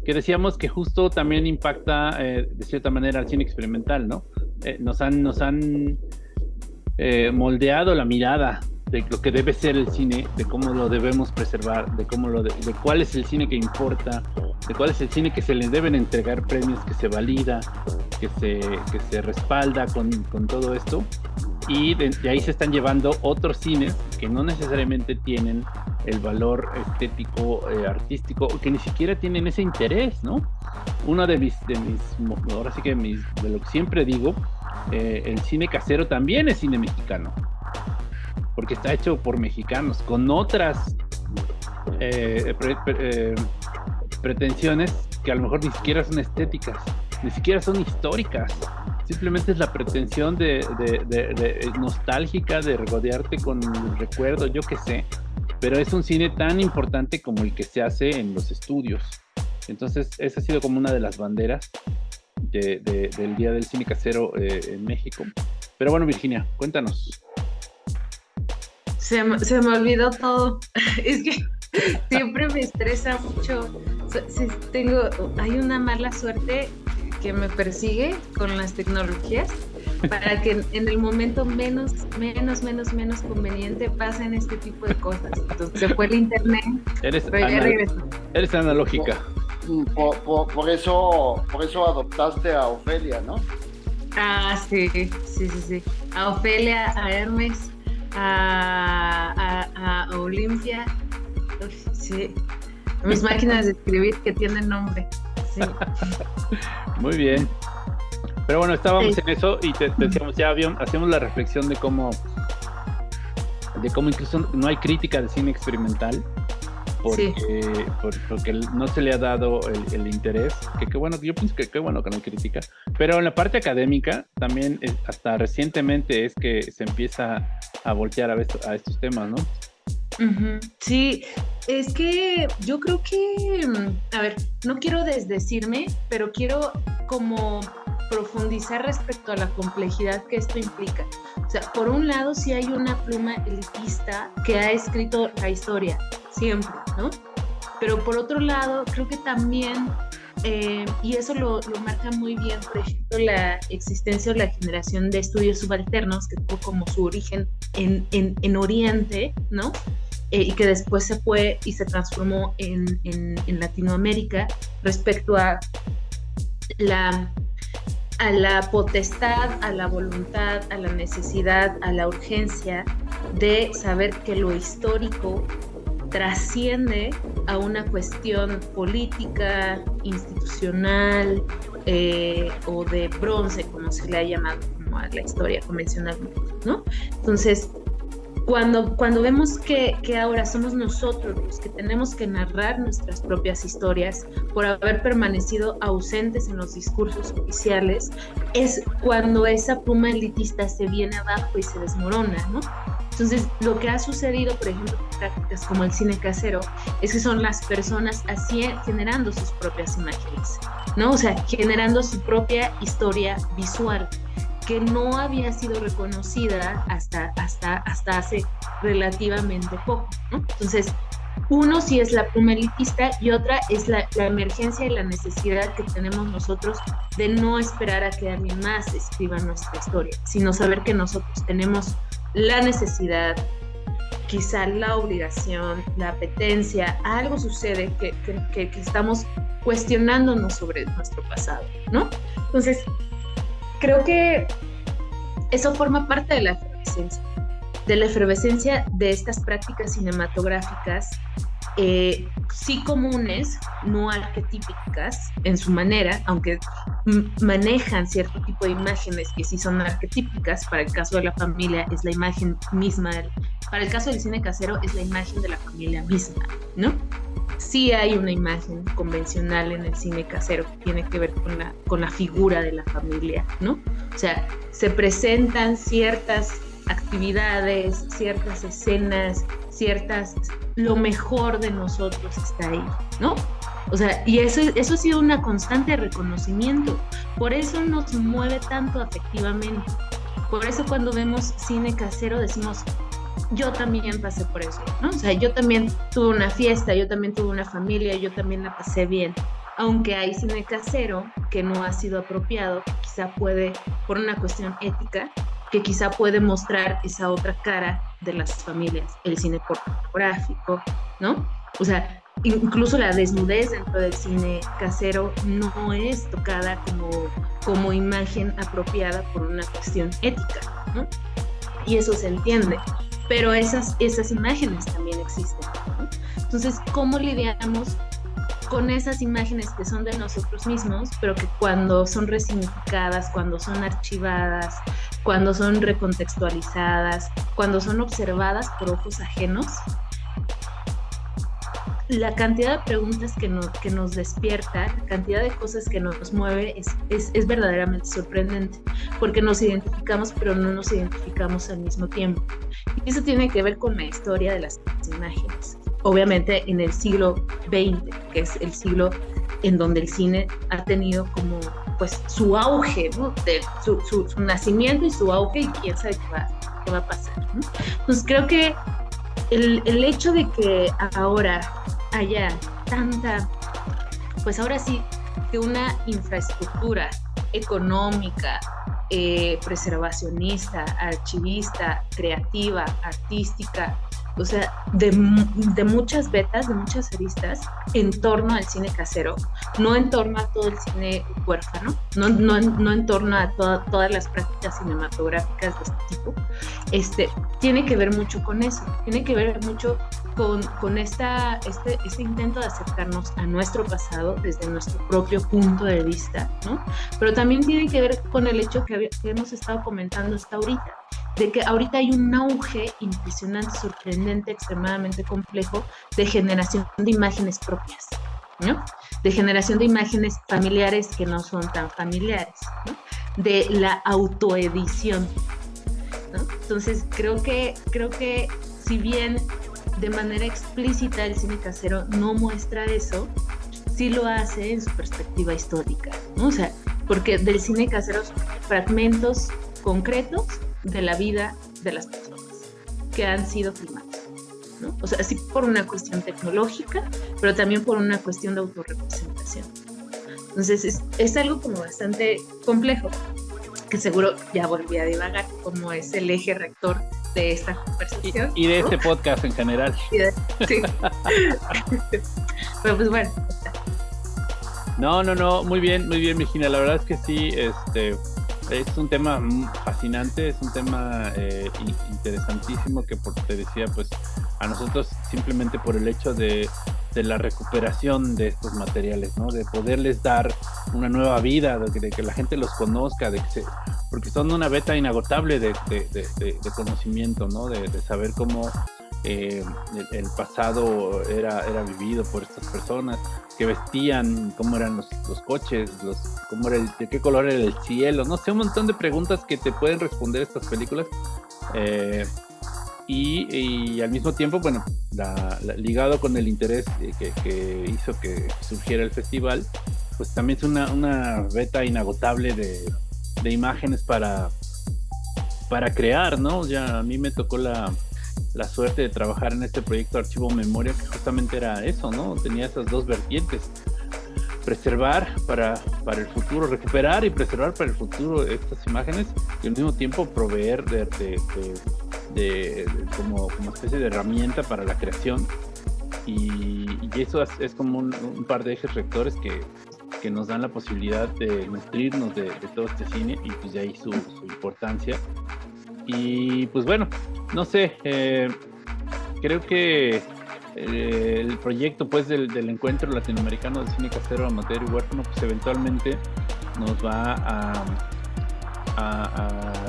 que decíamos que justo también impacta eh, de cierta manera al cine experimental, ¿no? Eh, nos han, nos han eh, moldeado la mirada de lo que debe ser el cine, de cómo lo debemos preservar, de cómo lo de, cuál es el cine que importa, de cuál es el cine que se le deben entregar premios, que se valida, que se, que se respalda con, con todo esto y de, ahí se están llevando otros cines que no necesariamente tienen el valor estético, eh, artístico, que ni siquiera tienen ese interés, ¿no? Uno de mis, de mis ahora sí que mis, de lo que siempre digo, eh, el cine casero también es cine mexicano, porque está hecho por mexicanos, con otras eh, pretensiones que a lo mejor ni siquiera son estéticas, ni siquiera son históricas simplemente es la pretensión de, nostálgica de regodearte con el recuerdo, yo qué sé, pero es un cine tan importante como el que se hace en los estudios. Entonces, esa ha sido como una de las banderas del Día del Cine Casero eh, en México. Pero bueno, Virginia, cuéntanos. Se me, se me olvidó todo. es que siempre me estresa mucho. tengo, hay una mala suerte que me persigue con las tecnologías para que en el momento menos, menos, menos, menos conveniente pasen este tipo de cosas. Entonces se fue el internet, eres pero ya regresó. Eres analógica. Por, eso, por eso adoptaste a Ofelia, ¿no? Ah, sí, sí, sí, sí. A Ofelia, a Hermes, a, a, a Olimpia. sí. Mis máquinas de escribir que tienen nombre. Muy bien. Pero bueno, estábamos en eso y te, decíamos, ya hacemos la reflexión de cómo, de cómo incluso no hay crítica de cine experimental. Porque, porque no se le ha dado el, interés, que qué bueno, yo pienso que qué bueno que no hay crítica, pero en la parte académica también hasta recientemente es que se empieza a voltear a, a estos temas, ¿no? Sí, es que yo creo que, mm, a ver, no quiero desdecirme, pero quiero como profundizar respecto a la complejidad que esto implica. O sea, por un lado sí hay una pluma elitista que ha escrito la historia, siempre, ¿no? Pero por otro lado, creo que también, eh, y eso lo, marca muy bien, por ejemplo, la existencia o la generación de estudios subalternos, que tuvo como su origen en, en, en Oriente, ¿no? Eh, y que después se fue y se transformó en, en, Latinoamérica respecto a la, a la potestad, a la voluntad, a la necesidad, a la urgencia de saber que lo histórico trasciende a una cuestión política, institucional eh, o de bronce, como se le ha llamado como a la historia convencional, ¿no? Entonces, cuando, cuando vemos que, que, ahora somos nosotros los que tenemos que narrar nuestras propias historias por haber permanecido ausentes en los discursos oficiales, es cuando esa pluma elitista se viene abajo y se desmorona, ¿no? Entonces, lo que ha sucedido, por ejemplo, en prácticas como el cine casero, es que son las personas así generando sus propias imágenes, ¿no? O sea, generando su propia historia visual que no había sido reconocida hasta, hasta, hasta hace relativamente poco. ¿no? Entonces, uno sí es la pluma elitista y otra es la, la, emergencia y la necesidad que tenemos nosotros de no esperar a que alguien más escriba nuestra historia, sino saber que nosotros tenemos la necesidad, quizá la obligación, la apetencia, algo sucede que, que, que estamos cuestionándonos sobre nuestro pasado, ¿no? Entonces, creo que eso forma parte de la efervescencia, de la efervescencia de estas prácticas cinematográficas, eh, sí comunes, no arquetípicas en su manera, aunque manejan cierto tipo de imágenes que sí son arquetípicas, para el caso de la familia es la imagen misma, para el caso del cine casero es la imagen de la familia misma, ¿no? Sí hay una imagen convencional en el cine casero que tiene que ver con la, con la figura de la familia, ¿no? O sea, se presentan ciertas actividades, ciertas escenas, ciertas, lo mejor de nosotros está ahí, ¿no? O sea, y eso, eso ha sido una constante reconocimiento, por eso nos mueve tanto afectivamente, por eso cuando vemos cine casero decimos, yo también pasé por eso, ¿no? O sea, yo también tuve una fiesta, yo también tuve una familia, yo también la pasé bien. Aunque hay cine casero que no ha sido apropiado, quizá puede, por una cuestión ética, que quizá puede mostrar esa otra cara de las familias, el cine pornográfico, ¿no? O sea, incluso la desnudez dentro del cine casero no es tocada como, como imagen apropiada por una cuestión ética, ¿no? Y eso se entiende, pero esas, esas imágenes también existen, ¿no? Entonces, ¿cómo lidiamos con esas imágenes que son de nosotros mismos, pero que cuando son resignificadas, cuando son archivadas, cuando son recontextualizadas, cuando son observadas por ojos ajenos, la cantidad de preguntas que, que nos despierta, la cantidad de cosas que nos mueve es, es, es, verdaderamente sorprendente, porque nos identificamos pero no nos identificamos al mismo tiempo. Y eso tiene que ver con la historia de las imágenes. Obviamente en el siglo XX, que es el siglo en donde el cine ha tenido como pues su auge, de su, su, nacimiento y su auge y quién sabe qué va, qué va a pasar. Entonces creo que el, el hecho de que ahora haya tanta, pues ahora sí, que una infraestructura económica, eh, preservacionista, archivista, creativa, artística, o sea, de, de, muchas betas, de muchas aristas en torno al cine casero, no en torno a todo el cine huérfano, no, no, no en torno a todas las prácticas cinematográficas de este tipo, este, tiene que ver mucho con eso, tiene que ver mucho con, con esta, este, este intento de acercarnos a nuestro pasado desde nuestro propio punto de vista, ¿no? Pero también tiene que ver con el hecho que, que hemos estado comentando hasta ahorita, de que ahorita hay un auge impresionante, sorprendente, extremadamente complejo de generación de imágenes propias, ¿no? De generación de imágenes familiares que no son tan familiares, ¿no? De la autoedición, ¿no? Entonces creo que, creo que si bien de manera explícita el cine casero no muestra eso, sí lo hace en su perspectiva histórica, ¿no? O sea, porque del cine casero son fragmentos concretos de la vida de las personas que han sido filmadas. ¿no? O sea, sí por una cuestión tecnológica, pero también por una cuestión de autorrepresentación. Entonces es, es algo como bastante complejo, que seguro ya volví a divagar, como es el eje rector de esta conversación. Y, de este podcast en general. sí. pero pues bueno. No, no, no, muy bien, muy bien, Virginia. La verdad es que sí, este, es un tema fascinante, es un tema eh, interesantísimo que por te decía, pues a nosotros simplemente por el hecho de, de, la recuperación de estos materiales, ¿no? De poderles dar una nueva vida, de que, la gente los conozca, de que porque son una beta inagotable de, de conocimiento, ¿no? De, saber cómo eh, el, pasado era, era vivido por estas personas, que vestían, cómo eran los, los coches, los, cómo era el, de qué color era el cielo, no sé, un montón de preguntas que te pueden responder estas películas. Eh, y, al mismo tiempo, bueno, ligado con el interés que, que, hizo que surgiera el festival, pues también es una, una beta inagotable de, de imágenes para, para crear, ¿no? Ya a mí me tocó la, la suerte de trabajar en este proyecto Archivo Memoria, que justamente era eso, ¿no? Tenía esas dos vertientes. Preservar para, para el futuro, recuperar y preservar para el futuro estas imágenes y al mismo tiempo proveer de, de, como, como especie de herramienta para la creación. Y, eso es, como un, par de ejes rectores que, que nos dan la posibilidad de nutrirnos de, todo este cine y pues de ahí su importancia y pues bueno, no sé, eh, creo que eh, el proyecto pues del, encuentro latinoamericano de cine casero amateur y huérfano pues eventualmente nos va a,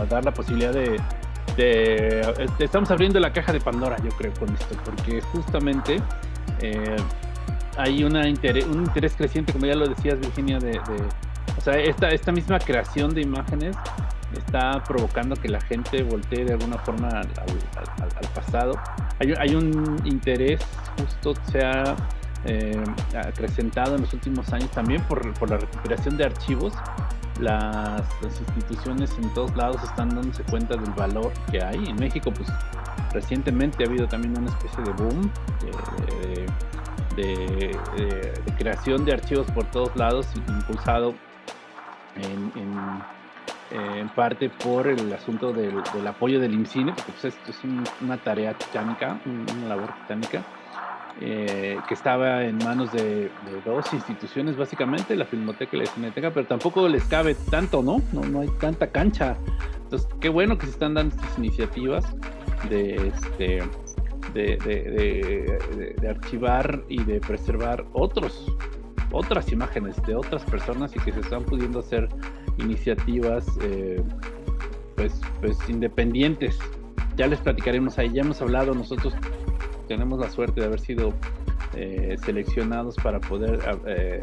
dar la posibilidad de, estamos abriendo la caja de Pandora yo creo con esto porque justamente eh, hay una interés, un interés creciente como ya lo decías Virginia de, o sea esta, esta misma creación de imágenes está provocando que la gente voltee de alguna forma al, pasado. Hay, un interés justo se ha eh, acrecentado en los últimos años también por, la recuperación de archivos. Las, instituciones en todos lados están dándose cuenta del valor que hay. En México, pues recientemente ha habido también una especie de boom de, creación de archivos por todos lados, impulsado en eh, en parte por el asunto del, apoyo del IMCINE, porque pues, esto es una tarea titánica, una labor titánica, eh, que estaba en manos de, dos instituciones básicamente, la Filmoteca y la Cineteca, pero tampoco les cabe tanto, ¿no? ¿no? No hay tanta cancha. Entonces, qué bueno que se están dando estas iniciativas de, este, de, de archivar y de preservar otros otras imágenes de otras personas y que se están pudiendo hacer iniciativas eh, pues, pues independientes. Ya les platicaremos ahí, ya hemos hablado, nosotros tenemos la suerte de haber sido eh, seleccionados para poder eh,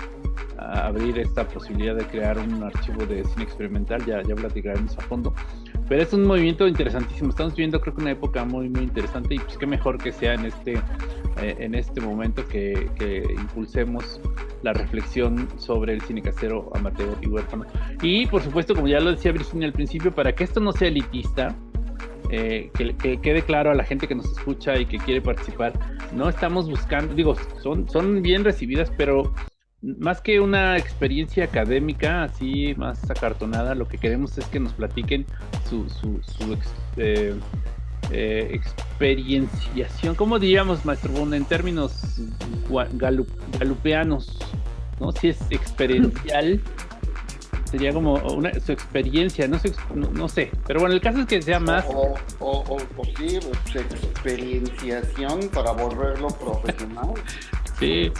abrir esta posibilidad de crear un archivo de cine experimental, ya, ya platicaremos a fondo. Pero es un movimiento interesantísimo, estamos viviendo creo que una época muy muy interesante y pues qué mejor que sea en este, en este momento que, que impulsemos la reflexión sobre el cine casero, amateur y huérfano. Y por supuesto, como ya lo decía Virginia al principio, para que esto no sea elitista, eh, que, quede claro a la gente que nos escucha y que quiere participar, no estamos buscando, digo, son, son bien recibidas, pero más que una experiencia académica así más acartonada, lo que queremos es que nos platiquen su, su, eh, eh, experienciación, ¿cómo diríamos, maestro Bond, en términos galupeanos? ¿no? Si es experiencial, sería como una, su experiencia, no sé, no, sé, pero bueno, el caso es que sea más... O, o, o, sí, su experienciación para volverlo profesional. Sí.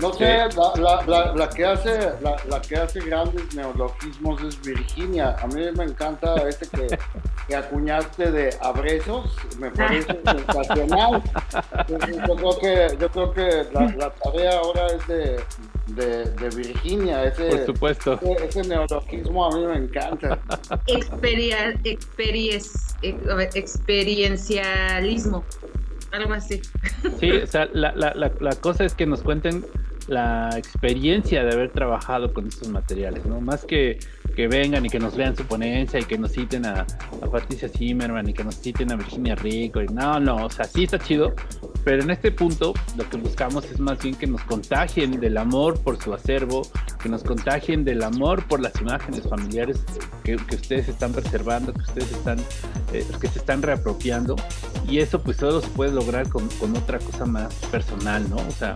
No sé, este la, la, la, que hace, la, que hace grandes neologismos es Virginia. A mí me encanta este que, que acuñaste de abrazos, me parece sensacional. Yo creo que, yo creo que la, tarea ahora es de, de, Virginia. Ese, Por supuesto. Ese, neologismo a mí me encanta. Experia, experiencialismo algo así. Sí, o sea, la, la, la, cosa es que nos cuenten la experiencia de haber trabajado con estos materiales, ¿no? Más que que vengan y que nos vean su ponencia y que nos citen a, a Patricia Zimmerman y que nos citen a Virginia Rico. Y no, no, o sea, sí está chido, pero en este punto lo que buscamos es más bien que nos contagien del amor por su acervo, que nos contagien del amor por las imágenes familiares que, que ustedes están preservando, que ustedes están, eh, que se están reapropiando. Y eso pues solo se puede lograr con, con otra cosa más personal, ¿no? O sea,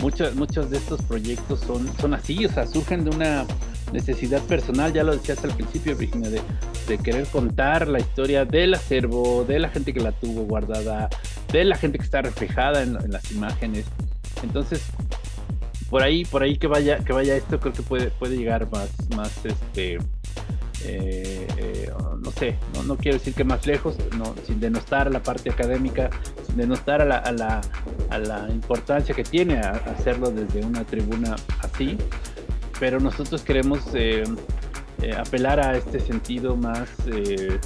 muchos, muchos de estos proyectos son, son así, o sea, surgen de una necesidad personal, ya lo decías al principio, Virginia, de, querer contar la historia del acervo, de la gente que la tuvo guardada, de la gente que está reflejada en, las imágenes. Entonces, por ahí, por ahí que vaya, que vaya esto, creo que puede, puede llegar más, más este, eh, eh, no sé, no, no, quiero decir que más lejos, no, sin denostar la parte académica, sin denostar a la, a la, a la importancia que tiene hacerlo desde una tribuna así, pero nosotros queremos eh, eh, apelar a este sentido más eh,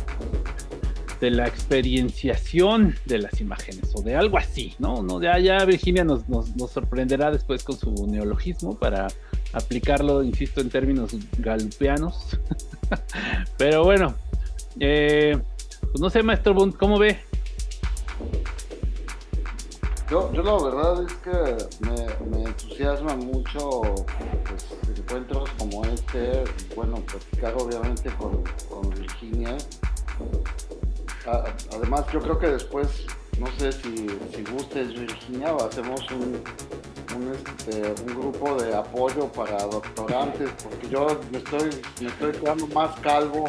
de la experienciación de las imágenes o de algo así, ¿no? no ya, ya Virginia nos, nos, sorprenderá después con su neologismo para aplicarlo, insisto, en términos galupeanos. pero bueno, pues no sé, maestro Bund, ¿cómo ve? Yo, yo la verdad es que me, me entusiasma mucho pues, encuentros como este, bueno, platicar obviamente con, con Virginia. además, yo creo que después, no sé si, si gustes Virginia, hacemos un, un, este, un, grupo de apoyo para doctorantes, porque yo me estoy, me estoy quedando más calvo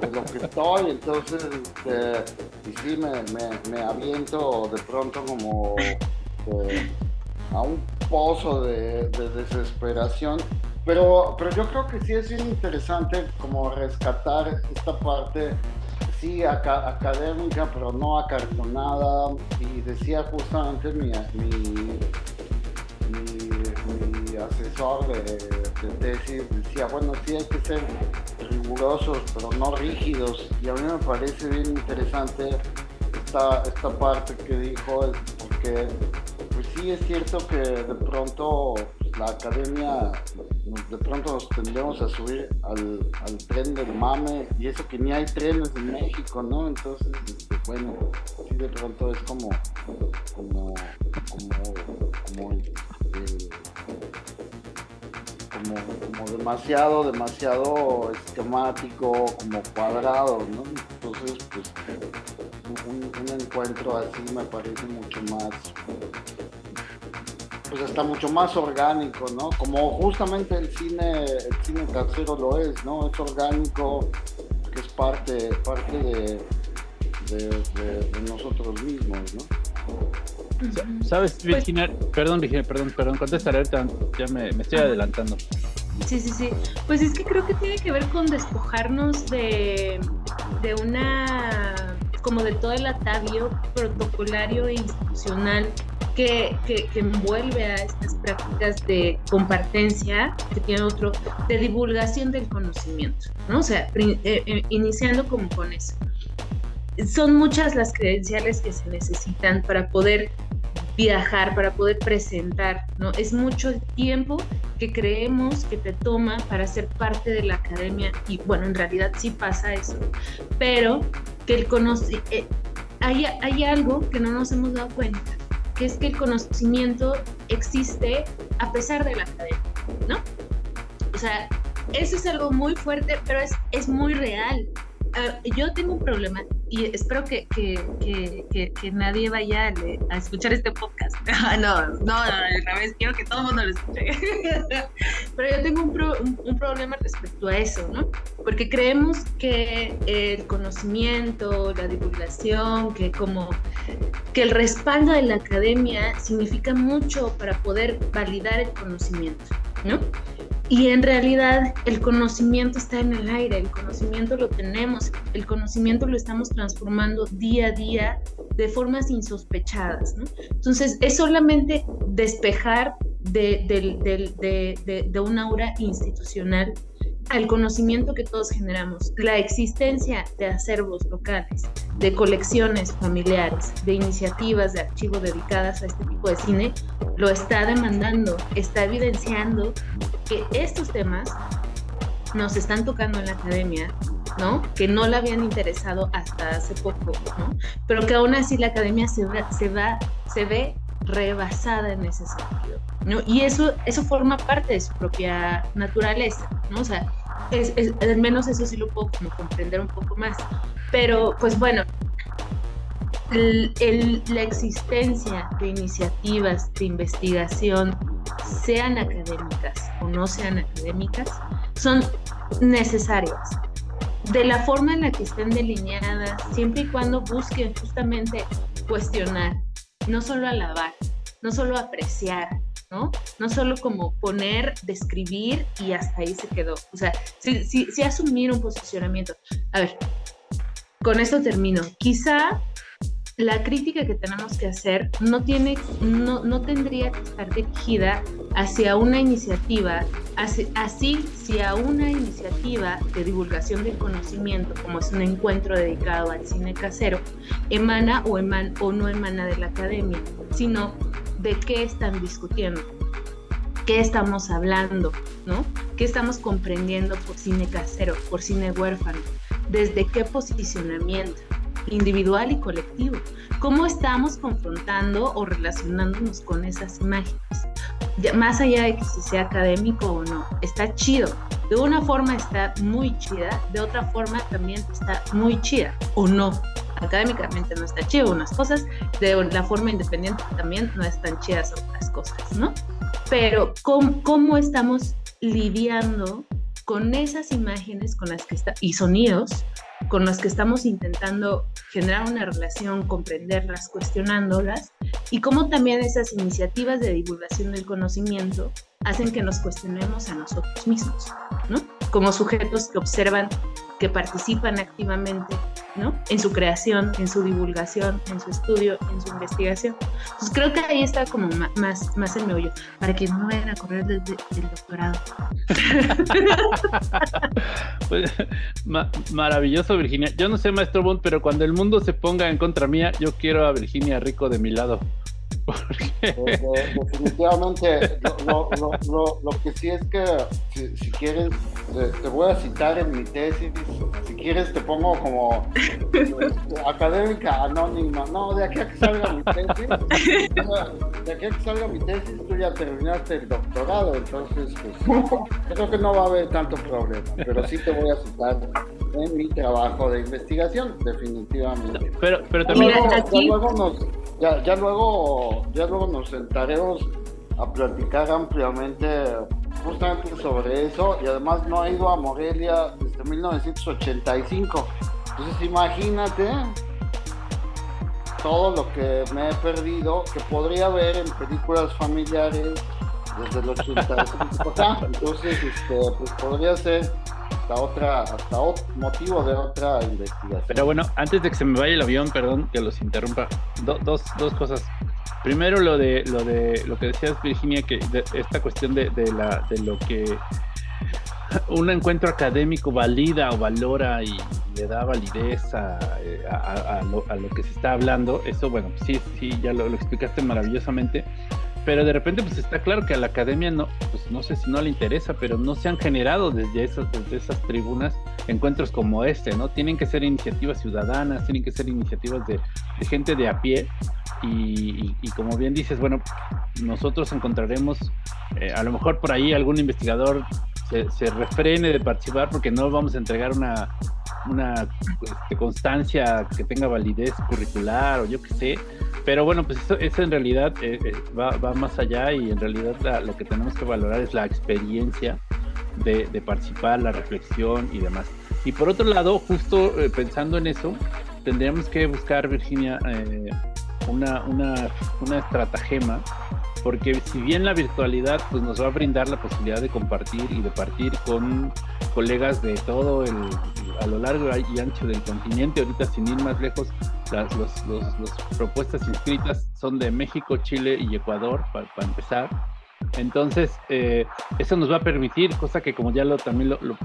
de lo que estoy, entonces, este, y sí, me, me, me, aviento de pronto como eh, a un pozo de, de, desesperación. Pero, pero yo creo que sí es bien interesante como rescatar esta parte, sí, académica, pero no acartonada. Y decía justamente mi, mi, mi, asesor de, de tesis, decía, bueno, sí hay que ser rigurosos, pero no rígidos. Y a mí me parece bien interesante esta, esta parte que dijo, porque pues sí es cierto que de pronto la academia, de pronto nos tendremos a subir al, al, tren del mame, y eso que ni hay trenes en México, ¿no? Entonces, este, bueno, sí de pronto es como, como, como, como como, demasiado, demasiado esquemático, como cuadrado, ¿no? Entonces, pues, un, encuentro así me parece mucho más, pues está mucho más orgánico, ¿no? Como justamente el cine, el cine casero lo es, ¿no? Es orgánico, que es parte, parte de, de nosotros mismos, ¿no? ¿Sabes, pues Virginia? perdón, Virginia, perdón, perdón, contestaré, ya me, me estoy adelantando. Sí, sí, sí. Pues es que creo que tiene que ver con despojarnos de, de una, como de todo el atavio protocolario e institucional que, que, que, envuelve a estas prácticas de compartencia, que tiene otro, de divulgación del conocimiento, ¿no? O sea, eh, eh, iniciando como con eso. Son muchas las credenciales que se necesitan para poder viajar, para poder presentar, ¿no? Es mucho el tiempo que creemos que te toma para ser parte de la academia y bueno, en realidad sí pasa eso, pero que el eh, hay, hay algo que no nos hemos dado cuenta, que es que el conocimiento existe a pesar de la academia, ¿no? O sea, eso es algo muy fuerte, pero es, es muy real. Ah, yo tengo un problema y espero que, que, que, nadie vaya a, escuchar este podcast. no, no, no, al revés, quiero que todo el mundo lo escuche. Pero yo tengo un, un, problema respecto a eso, ¿no? Porque creemos que el conocimiento, la divulgación, que como que el respaldo de la academia significa mucho para poder validar el conocimiento, ¿no? Y en realidad el conocimiento está en el aire, el conocimiento lo tenemos, el conocimiento lo estamos transformando día a día de formas insospechadas. Entonces es solamente despejar de, de, de un aura institucional al conocimiento que todos generamos, la existencia de acervos locales, de colecciones familiares, de iniciativas de archivo dedicadas a este tipo de cine, lo está demandando, está evidenciando que estos temas nos están tocando en la academia, ¿no? Que no la habían interesado hasta hace poco, ¿no? Pero que aún así la academia se, se, va, se ve rebasada en ese sentido, ¿no? Y eso, eso forma parte de su propia naturaleza, ¿no? O sea, es, al menos eso sí lo puedo comprender un poco más. Pero, pues bueno, la existencia de iniciativas de investigación, sean académicas o no sean académicas, son necesarias. De la forma en la que estén delineadas, siempre y cuando busquen justamente cuestionar, no solo alabar, no solo apreciar, ¿no? Solo como poner, describir y hasta ahí se quedó. O sea, si, asumir un posicionamiento. A ver, con esto termino. Quizá la crítica que tenemos que hacer no, tiene, no, no tendría que estar dirigida hacia una iniciativa, así, si a una iniciativa de divulgación del conocimiento, como es un encuentro dedicado al cine casero, emana o, eman, o no emana de la academia, sino de qué están discutiendo, qué estamos hablando, ¿no? ¿Qué estamos comprendiendo por cine casero, por cine huérfano? ¿Desde qué posicionamiento? Individual y colectivo. ¿Cómo estamos confrontando o relacionándonos con esas imágenes? más allá de que si sea académico o no, está chido. De una forma está muy chida, de otra forma también está muy chida, o no. Académicamente no está chido unas cosas, de la forma independiente también no están chidas otras cosas, ¿no? Pero ¿cómo, cómo estamos lidiando con esas imágenes con las que está, y sonidos con los que estamos intentando generar una relación, comprenderlas, cuestionándolas, y cómo también esas iniciativas de divulgación del conocimiento hacen que nos cuestionemos a nosotros mismos, ¿no? Como sujetos que observan que participan activamente ¿no? en su creación, en su divulgación, en su estudio, en su investigación. Entonces creo que ahí está como más, más el meollo, para que no vayan a correr desde el doctorado. Pues, maravilloso, Virginia. Yo no sé, maestro Bond, pero cuando el mundo se ponga en contra mía, yo quiero a Virginia Rico de mi lado. Definitivamente, lo, que sí es que si, quieres, te, voy a citar en mi tesis, si quieres te pongo como académica anónima, no, de aquí a que salga mi tesis, de aquí a que salga mi tesis tú ya terminaste el doctorado, entonces pues, creo que no va a haber tanto problema, pero sí te voy a citar en mi trabajo de investigación, definitivamente. Pero, pero también... luego nos ya, ya, luego, ya luego nos sentaremos a platicar ampliamente justamente sobre eso y además no he ido a Morelia desde 1985. Entonces imagínate todo lo que me he perdido que podría ver en películas familiares desde el 85. Entonces, este, pues podría ser hasta otra, hasta otro motivo de otra investigación. Pero bueno, antes de que se me vaya el avión, perdón que los interrumpa, dos, dos cosas. Primero lo de lo de lo que decías Virginia, que esta cuestión de, de, la, de lo que un encuentro académico valida o valora y le da validez a, a, lo, que se está hablando, eso bueno, sí, sí, ya lo explicaste maravillosamente pero de repente pues está claro que a la academia no, pues no sé si no le interesa, pero no se han generado desde esas, desde esas tribunas encuentros como este, ¿no? Tienen que ser iniciativas ciudadanas, tienen que ser iniciativas de, gente de a pie y, como bien dices, bueno, nosotros encontraremos, eh, a lo mejor por ahí algún investigador se refrene de participar porque no vamos a entregar una, una este, constancia que tenga validez curricular o yo qué sé. Pero bueno, pues eso, en realidad eh, eh, va, más allá y en realidad lo que tenemos que valorar es la experiencia de, participar, la reflexión y demás. Y por otro lado, justo eh, pensando en eso, tendríamos que buscar, Virginia, una, una, una estratagema porque si bien la virtualidad pues, nos va a brindar la posibilidad de compartir y de partir con colegas de todo el, a lo largo y ancho del continente, ahorita sin ir más lejos, las propuestas inscritas son de México, Chile y Ecuador, para, empezar. Entonces, eh, eso nos va a permitir, cosa que como ya lo también lo, lo,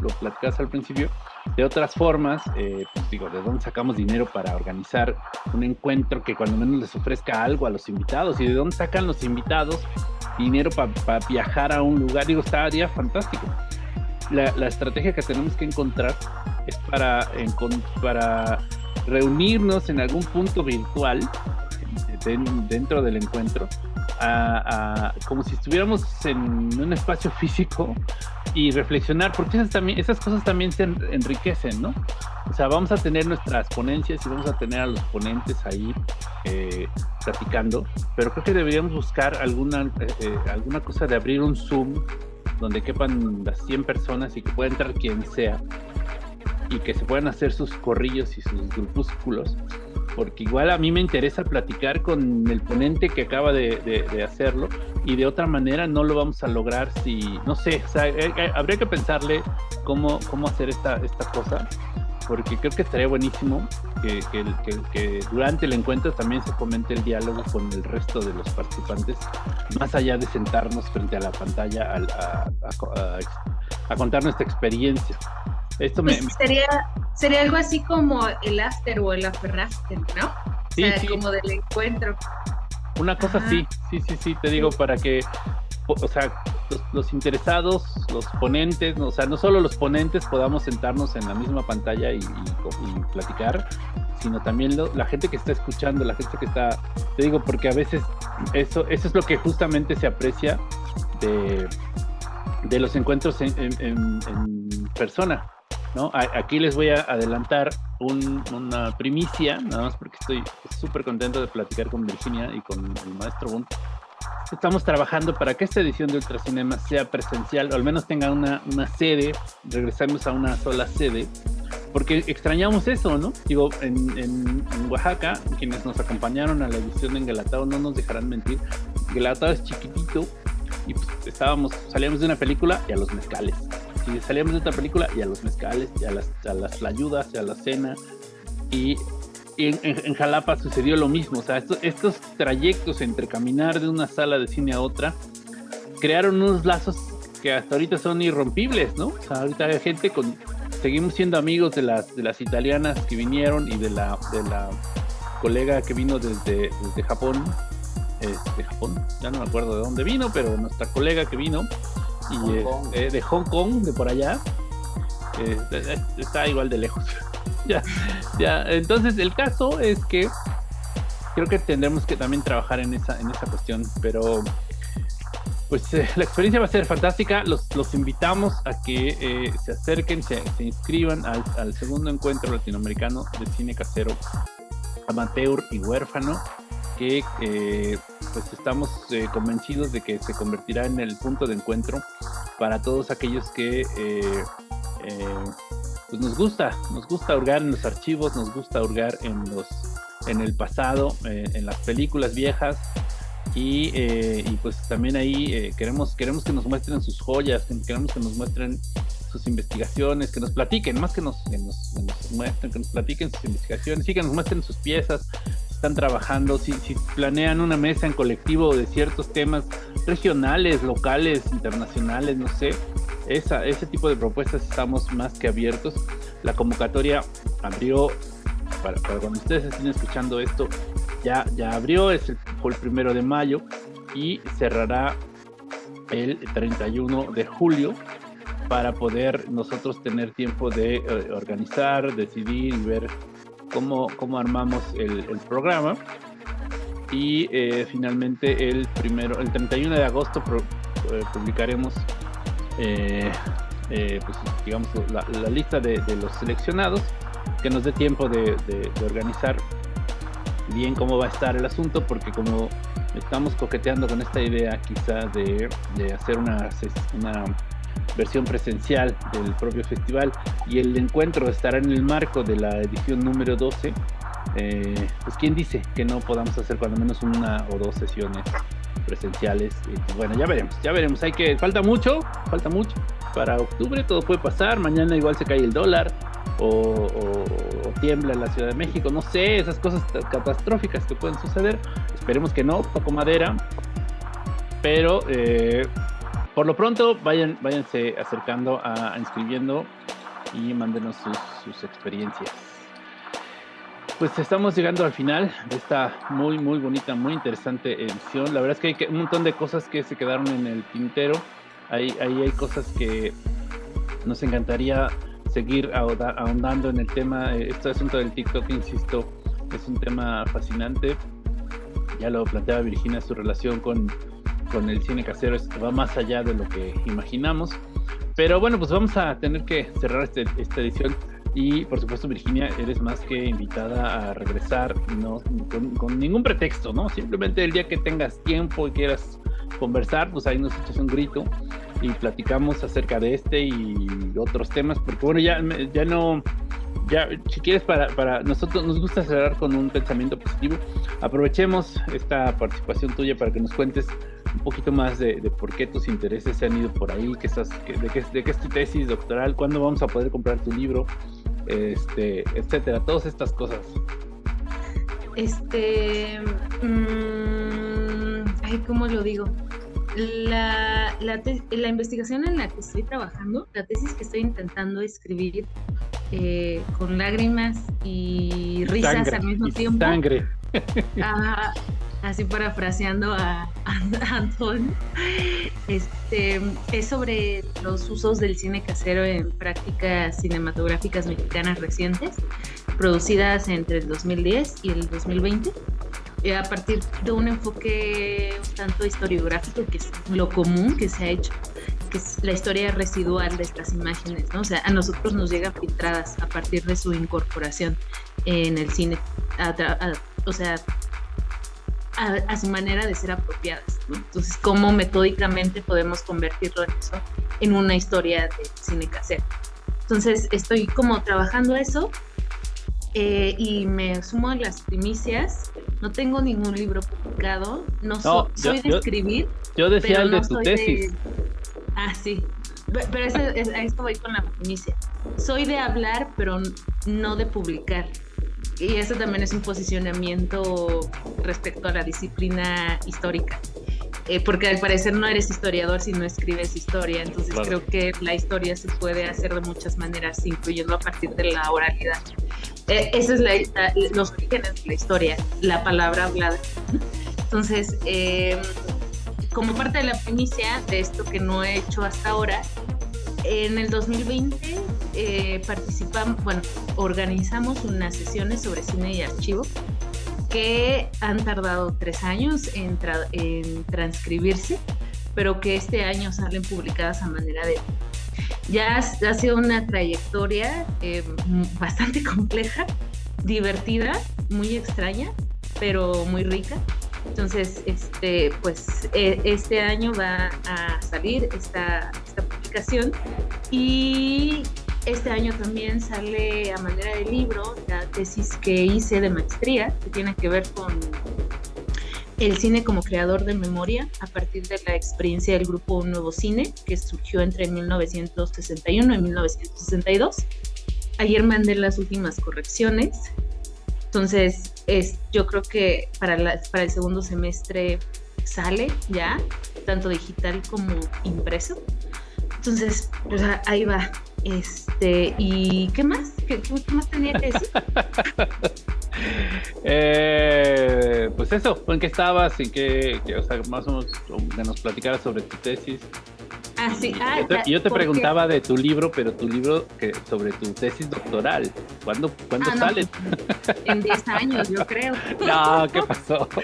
al principio, de otras formas, eh, pues digo, ¿de dónde sacamos dinero para organizar un encuentro que cuando menos les ofrezca algo a los invitados? ¿Y de dónde sacan los invitados dinero para viajar a un lugar? Digo, estaría fantástico. La, la, estrategia que tenemos que encontrar es para reunirnos en algún punto virtual dentro del encuentro, como si estuviéramos en un espacio físico y reflexionar, porque esas, también, esas cosas también se enriquecen, ¿no? O sea, vamos a tener nuestras ponencias y vamos a tener a los ponentes ahí eh, platicando, pero creo que deberíamos buscar alguna, eh, eh, alguna cosa de abrir un Zoom donde quepan las 100 personas y que pueda entrar quien sea y que se puedan hacer sus corrillos y sus grupúsculos, porque igual a mí me interesa platicar con el ponente que acaba de, hacerlo y de otra manera no lo vamos a lograr si, no sé, eh, eh, habría que pensarle cómo, cómo hacer esta, esta cosa, porque creo que estaría buenísimo que, que, durante el encuentro también se comente el diálogo con el resto de los participantes, más allá de sentarnos frente a la pantalla a contar nuestra experiencia. Esto pues sería, sería algo así como el after o el after after, ¿no? Sí, o sea, como del encuentro. Una cosa sí, sí, sí, sí, te digo, para que, o sea, los, interesados, los ponentes, o sea, no solo los ponentes podamos sentarnos en la misma pantalla y, platicar, sino también la gente que está escuchando, la gente que está, te digo, porque a veces eso, eso es lo que justamente se aprecia de, de los encuentros en, persona. ¿No? aquí les voy a adelantar una primicia, nada más porque estoy súper contento de platicar con Virginia y con el maestro Bunt estamos trabajando para que esta edición de Ultracinema sea presencial, o al menos tenga una, sede, regresamos a una sola sede, porque extrañamos eso, ¿no? Digo, en, en, Oaxaca, quienes nos acompañaron a la edición de Engalatado no nos dejarán mentir, Engalatado es chiquitito y pues estábamos, salíamos de una película y a los mezcales. Y salíamos de otra película y a los mezcales, y a las, a las ayudas, y a la cena. Y y en, Jalapa sucedió lo mismo. O sea, estos, trayectos entre caminar de una sala de cine a otra crearon unos lazos que hasta ahorita son irrompibles, ¿no? Ahorita hay gente con. Seguimos siendo amigos de las, de las italianas que vinieron y de la, de la colega que vino desde, desde Japón. de Japón, ya no me acuerdo de dónde vino, pero nuestra colega que vino y eh, eh, de Hong Kong, de por allá, eh, está igual de lejos. ya, ya. Entonces, el caso es que creo que tendremos que también trabajar en esa, en esa cuestión, pero pues eh, la experiencia va a ser fantástica. Los, los invitamos a que eh, se acerquen, se, inscriban al, segundo encuentro latinoamericano de cine casero amateur y huérfano, que eh, pues estamos convencidos de que se convertirá en el punto de encuentro para todos aquellos que pues nos gusta, nos gusta hurgar en los archivos, nos gusta hurgar en los en el pasado, eh, en las películas viejas. Y, eh, y pues también ahí eh, queremos queremos que nos muestren sus joyas, queremos que nos muestren sus investigaciones, que nos platiquen, más que nos, que nos, muestren, que nos platiquen sus investigaciones, sí que nos muestren sus piezas, están trabajando, si, si planean una mesa en colectivo de ciertos temas regionales, locales, internacionales, no sé, esa, ese tipo de propuestas estamos más que abiertos. La convocatoria abrió, para, cuando ustedes estén escuchando esto, ya, ya abrió, es el, fue el primero de mayo y cerrará el 31 de julio para poder nosotros tener tiempo de eh, organizar, decidir y ver cómo, cómo armamos el, programa. Y eh, finalmente el primero, el 31 de agosto eh, publicaremos eh, pues, digamos, la, lista de, los seleccionados, que nos dé tiempo de, organizar bien cómo va a estar el asunto, porque como estamos coqueteando con esta idea quizá de, hacer una, una versión presencial del propio festival y el encuentro estará en el marco de la edición número 12, eh, pues quién dice que no podamos hacer cuando menos una o dos sesiones presenciales. Y bueno, ya veremos, ya veremos. Hay que, falta mucho, falta mucho. Para octubre todo puede pasar. Mañana igual se cae el dólar o, tiembla la Ciudad de México. No sé, esas cosas catastróficas que pueden suceder. Esperemos que no, toco madera. Pero eh, por lo pronto vayan, váyanse acercando a, inscribiendo y mándenos sus, experiencias pues estamos llegando al final de esta muy, muy bonita, muy interesante edición. La verdad es que hay un montón de cosas que se quedaron en el tintero. Ahí, ahí hay cosas que nos encantaría seguir ahondando en el tema. Este asunto del TikTok, insisto, es un tema fascinante. Ya lo planteaba Virginia, su relación con, con el cine casero va más allá de lo que imaginamos. Pero bueno, pues vamos a tener que cerrar este, esta edición y por supuesto, Virginia, eres más que invitada a regresar, no con, ningún pretexto, ¿no? Simplemente el día que tengas tiempo y quieras conversar, pues ahí nos echas un grito y platicamos acerca de este y otros temas, porque bueno, ya, ya no, ya, si quieres, para, para nosotros nos gusta cerrar con un pensamiento positivo. Aprovechemos esta participación tuya para que nos cuentes un poquito más de, por qué tus intereses se han ido por ahí, que estás, de, qué, de qué es tu tesis doctoral, cuándo vamos a poder comprar tu libro este, etcétera, todas estas cosas. Este, mmm, ay, ¿cómo lo digo? La, la, la, investigación en la que estoy trabajando, la tesis que estoy intentando escribir eh, con lágrimas y risas al mismo tiempo. Sangre. Ah, así parafraseando a, a Antón, este, es sobre los usos del cine casero en prácticas cinematográficas mexicanas recientes, producidas entre el 2010 y el 2020 eh, a partir de un enfoque un tanto historiográfico, que es lo común que se ha hecho, que es la historia residual de estas imágenes, ¿no? O sea, a nosotros nos llegan filtradas a partir de su incorporación en el cine, o sea, a, su manera de ser apropiadas, ¿no? Entonces, ¿cómo metódicamente podemos convertirlo en eso, en una historia de cine casero? Entonces, estoy como trabajando eso eh, y me sumo a las primicias. No tengo ningún libro publicado, no, soy de escribir. Yo decía el de tu tesis. Ah, sí. Pero eso, a esto voy con la primicia. Soy de hablar, pero no de publicar. Y eso también es un posicionamiento respecto a la disciplina histórica. Eh, porque al parecer no eres historiador si no escribes historia, entonces creo que la historia se puede hacer de muchas maneras, incluyendo a partir de la oralidad. Eh, esa es la, los orígenes de la historia, la palabra hablada. Entonces, eh, como parte de la primicia de esto que no he hecho hasta ahora, en el 2020 participamos, bueno, organizamos unas sesiones sobre cine y archivo que han tardado tres años en, transcribirse, pero que este año salen publicadas a manera de... Ya ha, sido una trayectoria eh, bastante compleja, divertida, muy extraña, pero muy rica. Entonces, este, pues e, este año va a salir esta, esta publicación y este año también sale a manera de libro la tesis que hice de maestría, que tiene que ver con el cine como creador de memoria a partir de la experiencia del grupo Un Nuevo Cine, que surgió entre 1961 y 1962. Ayer mandé las últimas correcciones, entonces es, yo creo que para, para el segundo semestre sale ya, tanto digital como impreso. Entonces, pues ahí va. Este, ¿y qué más? ¿Qué, más tenía que decir? eh, pues eso, ¿en qué estabas? ¿En qué, o sea, más o menos que nos platicaras sobre tu tesis? Ah, sí. Ah, yo te, preguntaba de tu libro, pero tu libro que sobre tu tesis doctoral. ¿Cuándo, ¿cuándo ah, sale? En 10 años, yo creo. No, ¿qué pasó?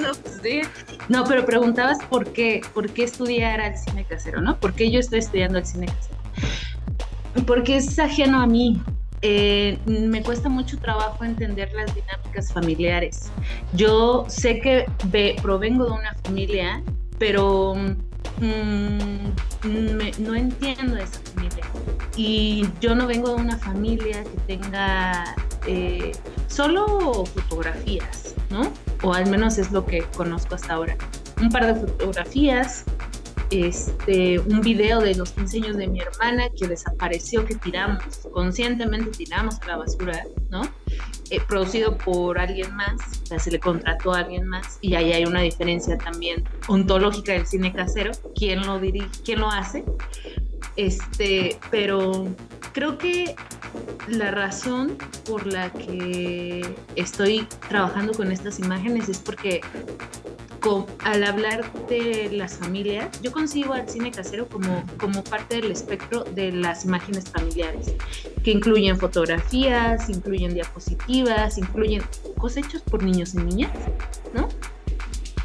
no, pues sí. No, pero preguntabas por qué, por qué estudiar al cine casero, ¿no? ¿Por qué yo estoy estudiando el cine casero? Porque es ajeno a mí. Eh, me cuesta mucho trabajo entender las dinámicas familiares. Yo sé que provengo de una familia, pero mm, no entiendo esa familia. Y yo no vengo de una familia que tenga eh, solo fotografías, ¿no? O al menos es lo que conozco hasta ahora. Un par de fotografías, este, un video de los 15 años de mi hermana que desapareció, que tiramos, conscientemente tiramos a la basura, ¿no? Eh, producido por alguien más, o sea, se le contrató a alguien más, y ahí hay una diferencia también ontológica del cine casero, quién lo dirige, quién lo hace, este, pero creo que la razón por la que estoy trabajando con estas imágenes es porque al hablar de las familias, yo concibo al cine casero como, como parte del espectro de las imágenes familiares, que incluyen fotografías, incluyen diapositivas, incluyen cosechos por niños y niñas, ¿no?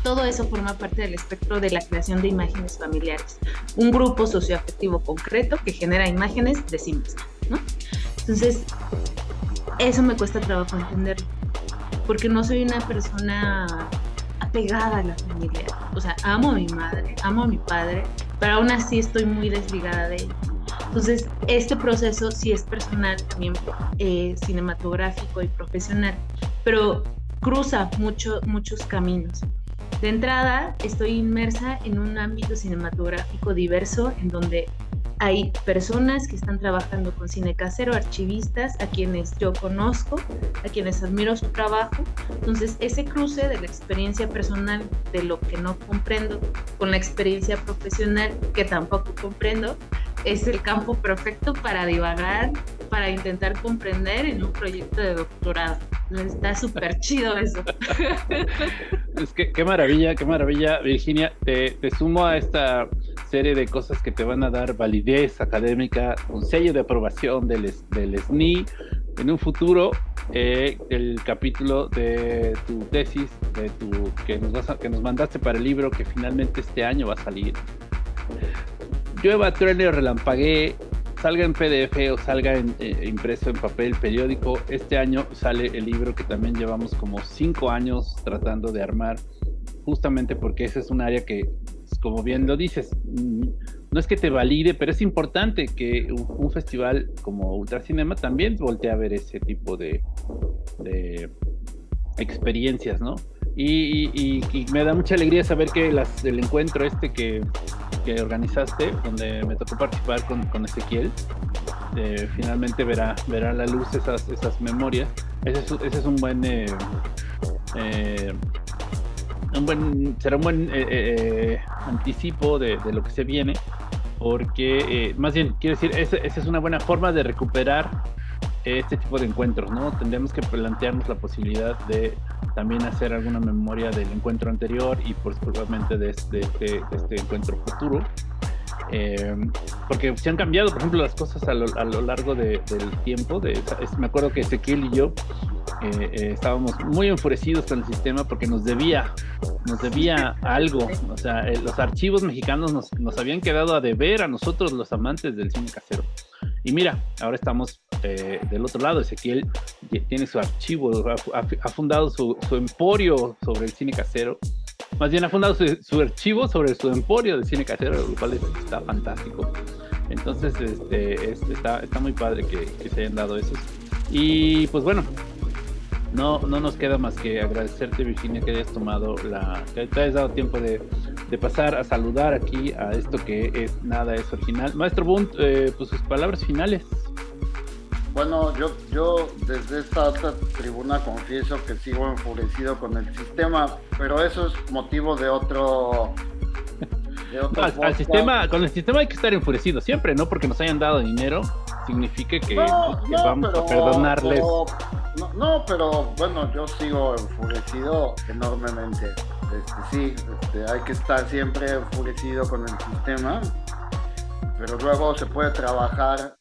Todo eso forma parte del espectro de la creación de imágenes familiares. Un grupo socioafectivo concreto que genera imágenes de sí misma, ¿no? Entonces, eso me cuesta trabajo entender, porque no soy una persona pegada a la familia. O sea, amo a mi madre, amo a mi padre, pero aún así estoy muy desligada de ellos. Entonces, este proceso sí es personal, también eh, cinematográfico y profesional, pero cruza mucho, muchos caminos. De entrada, estoy inmersa en un ámbito cinematográfico diverso en donde hay personas que están trabajando con cine casero, archivistas, a quienes yo conozco, a quienes admiro su trabajo. Entonces, ese cruce de la experiencia personal, de lo que no comprendo, con la experiencia profesional, que tampoco comprendo, es el campo perfecto para divagar, para intentar comprender en un proyecto de doctorado. Está súper chido eso. Es que qué maravilla, qué maravilla, Virginia. Te, sumo a esta serie de cosas que te van a dar validez académica, un sello de aprobación del, del SNI en un futuro. Eh, el capítulo de tu tesis, de tu que nos, vas a, que nos mandaste para el libro, que finalmente este año va a salir. Llueva, truene o relampaguee, salga en PDF o salga en, eh, impreso en papel periódico, este año sale el libro que también llevamos como cinco años tratando de armar, justamente porque ese es un área que, como bien lo dices, mm, no es que te valide, pero es importante que un, festival como Ultracinema también voltee a ver ese tipo de experiencias, ¿no? Y, me da mucha alegría saber que las, el encuentro este que, que organizaste, donde me tocó participar con, con Ezequiel, eh, finalmente verá, verá la luz esas, esas memorias. Ese es, ese es un buen... Eh, eh, un buen será un buen eh, eh, anticipo de, de, lo que se viene porque más bien quiero decir esa es una buena forma de recuperar este tipo de encuentros, ¿no? Tendremos que plantearnos la posibilidad de también hacer alguna memoria del encuentro anterior y de este, de este, de este encuentro futuro. Eh, porque se han cambiado, por ejemplo, las cosas a lo, a lo largo de, del tiempo. De, es, me acuerdo que Ezequiel y yo eh, eh, estábamos muy enfurecidos con el sistema porque nos debía, nos debía algo. O sea, eh, los archivos mexicanos nos, nos habían quedado a deber a nosotros, los amantes del cine casero. Y mira, ahora estamos eh, del otro lado. Ezequiel tiene su archivo, ha, ha fundado su, su, emporio sobre el cine casero. Más bien ha fundado su, su, archivo sobre su emporio de cine casero, lo cual está fantástico. Entonces, este, este está, está, muy padre que, que, se hayan dado esos. Y pues bueno, no, no nos queda más que agradecerte, Virginia, que hayas tomado la. que te hayas dado tiempo de, de pasar a saludar aquí a esto que es nada es original. Maestro Bunt, eh, pues sus palabras finales. Bueno, yo, yo desde esta alta tribuna confieso que sigo enfurecido con el sistema, pero eso es motivo de otro. De otro al, al, sistema, con el sistema hay que estar enfurecido siempre, ¿no? Porque nos hayan dado dinero, significa que, no, que no, vamos pero, a perdonarles. Pero, no, no, pero bueno, yo sigo enfurecido enormemente. Este, sí, este, hay que estar siempre enfurecido con el sistema, pero luego se puede trabajar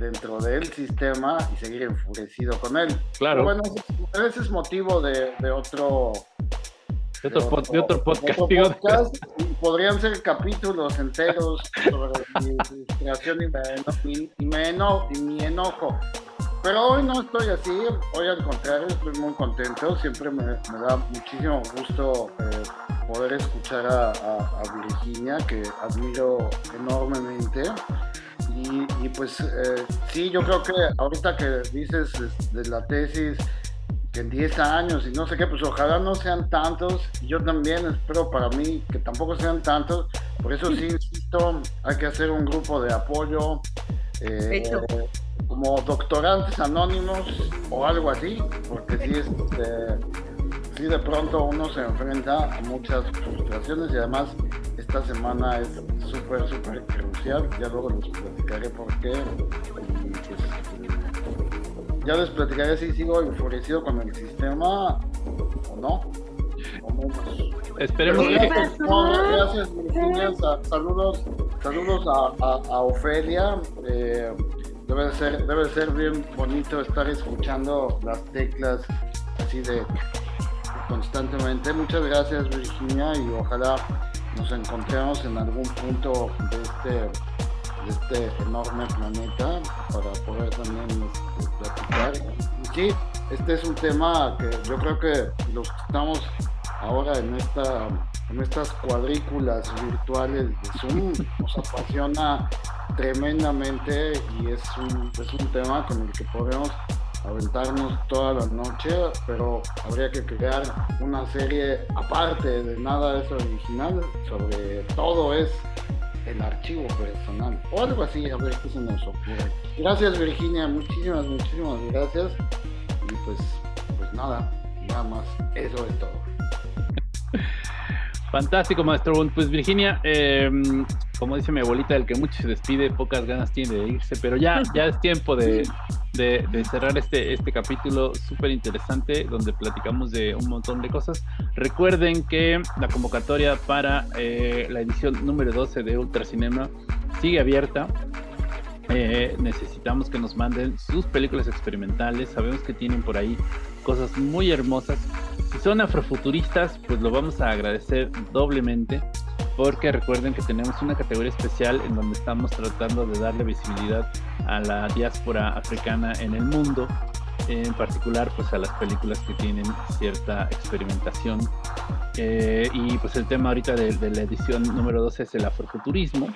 dentro del sistema y seguir enfurecido con él. Claro. Pero bueno, ese es motivo de, de otro. De otro, de otro, de otro podcast. De otro podcast y podrían ser capítulos enteros sobre mi frustración y, me, y, me eno, y mi enojo. Pero hoy no estoy así, hoy al contrario, estoy muy contento. Siempre me, me da muchísimo gusto eh, poder escuchar a, a, a, Virginia, que admiro enormemente. Y, y pues eh, sí, yo creo que ahorita que dices de la tesis, que en 10 años y no sé qué, pues ojalá no sean tantos. Yo también espero para mí que tampoco sean tantos. Por eso sí, insisto, hay que hacer un grupo de apoyo. Eh, como doctorantes anónimos o algo así, porque sí, este, sí de pronto uno se enfrenta a muchas frustraciones y además esta semana es súper, súper crucial, ya luego les platicaré por qué. Y pues, ya les platicaré si sigo enfurecido con el sistema o no. Esperemos que... No, gracias Virginia, saludos, saludos a, a, a Ofelia. Eh, debe ser, debe ser bien bonito estar escuchando las teclas así de constantemente. Muchas gracias Virginia y ojalá nos encontremos en algún punto de este, de este enorme planeta para poder también este, platicar. Y sí, este es un tema que yo creo que los que estamos ahora en esta en estas cuadrículas virtuales de Zoom nos apasiona tremendamente y es un, es un tema con el que podemos aventarnos toda la noche, pero habría que crear una serie aparte de nada es original, sobre todo es el archivo personal o algo así, a ver qué se nos ocurre. Gracias Virginia, muchísimas, muchísimas gracias y pues, pues nada, nada más, eso es todo. Fantástico, maestro. Pues Virginia, eh, como dice mi abuelita, el que mucho se despide, pocas ganas tiene de irse, pero ya, ya es tiempo de, cerrar este, este capítulo súper interesante donde platicamos de un montón de cosas. Recuerden que la convocatoria para eh, la edición número 12 de Ultracinema sigue abierta. Eh, necesitamos que nos manden sus películas experimentales. Sabemos que tienen por ahí cosas muy hermosas. Si son afrofuturistas, pues lo vamos a agradecer doblemente porque recuerden que tenemos una categoría especial en donde estamos tratando de darle visibilidad a la diáspora africana en el mundo, en particular pues a las películas que tienen cierta experimentación. Eh, y pues el tema ahorita de, de, la edición número 12 es el afrofuturismo.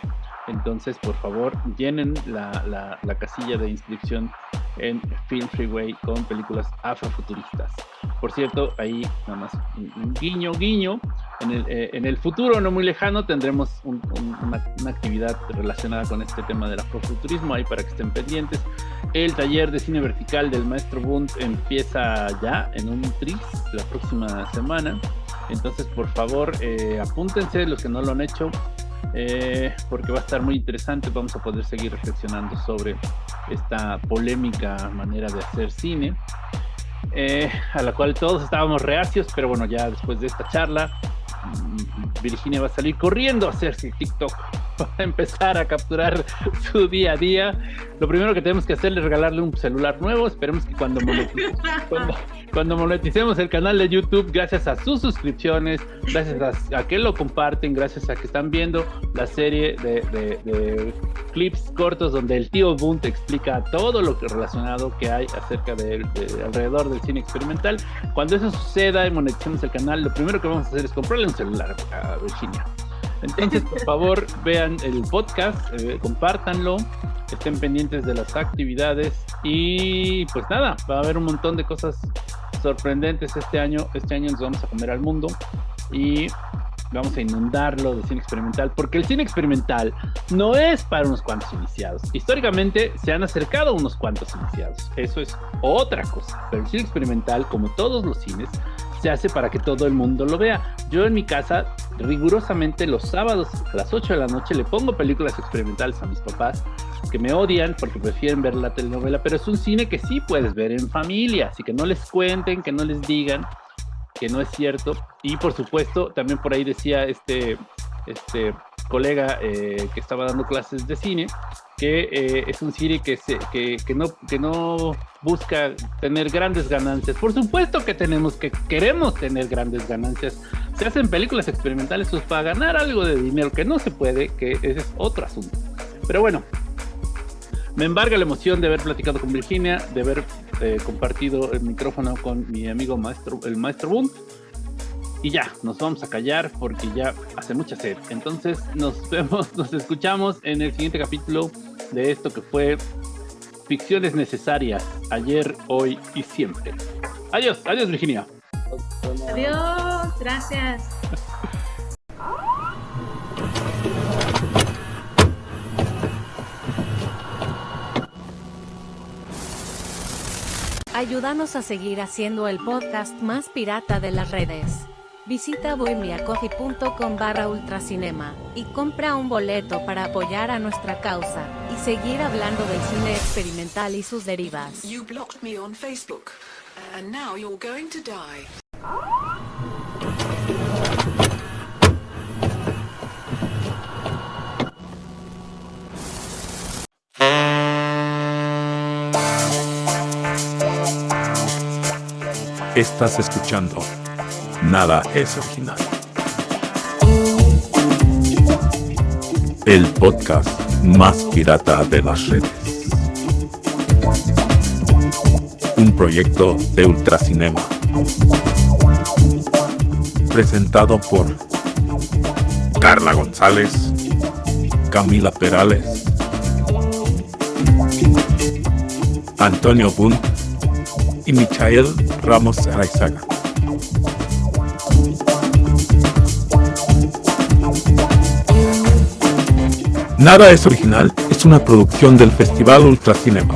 Entonces, por favor, llenen la, la, casilla de inscripción en Film Freeway con películas afrofuturistas. Por cierto, ahí nada más un, guiño, guiño. En el, eh, en el, futuro no muy lejano tendremos una, actividad relacionada con este tema del afrofuturismo, ahí para que estén pendientes. El taller de cine vertical del maestro Bund empieza ya en un tris la próxima semana. Entonces, por favor, eh, apúntense los que no lo han hecho eh, porque va a estar muy interesante. Vamos a poder seguir reflexionando sobre esta polémica manera de hacer cine, eh, a la cual todos estábamos reacios, pero bueno, ya después de esta charla, mm, Virginia va a salir corriendo a hacerse TikTok para empezar a capturar su día a día. Lo primero que tenemos que hacer es regalarle un celular nuevo. Esperemos que cuando cuando, moneticemos el canal de YouTube, gracias a sus suscripciones, gracias a, que lo comparten, gracias a que están viendo la serie de, clips cortos donde el tío Boone te explica todo lo que relacionado que hay acerca de, alrededor del cine experimental. Cuando eso suceda y moneticemos el canal, lo primero que vamos a hacer es comprarle un celular a Virginia. Entonces, por favor, vean el podcast, eh, compártanlo, estén pendientes de las actividades y pues nada, va a haber un montón de cosas sorprendentes este año. Este año nos vamos a comer al mundo y vamos a inundarlo de cine experimental, porque el cine experimental no es para unos cuantos iniciados. Históricamente se han acercado unos cuantos iniciados, eso es otra cosa, pero el cine experimental, como todos los cines, se hace para que todo el mundo lo vea. Yo en mi casa, rigurosamente los sábados a las 8 de la noche le pongo películas experimentales a mis papás que me odian porque prefieren ver la telenovela, pero es un cine que sí puedes ver en familia, así que no les cuenten, que no les digan que no es cierto. Y por supuesto, también por ahí decía este, este colega eh, que estaba dando clases de cine, que eh, es un cine que, no, busca tener grandes ganancias. Por supuesto que tenemos que queremos tener grandes ganancias. Se hacen películas experimentales pues, para ganar algo de dinero, que no se puede, que ese es otro asunto. Pero bueno, me embarga la emoción de haber platicado con Virginia, de haber eh, compartido el micrófono con mi amigo maestro, el maestro Boone. Y ya, nos vamos a callar porque ya hace mucha sed. Entonces nos vemos, nos escuchamos en el siguiente capítulo de esto que fue Ficciones Necesarias, ayer, hoy y siempre. Adiós, adiós Virginia. Adiós, gracias. Ayúdanos a seguir haciendo el podcast más pirata de las redes. Visita bohemiacoffee.com barra ultracinema y compra un boleto para apoyar a nuestra causa y seguir hablando del cine experimental y sus derivas. You blocked me on Facebook, and now you're going to die. Estás escuchando Nada es original. El podcast más pirata de las redes. Un proyecto de Ultracinema. Presentado por Carla González, Camila Perales, Antonio Bunt y Michael Ramos Araizaga. Nada es original es una producción del Festival Ultracinema.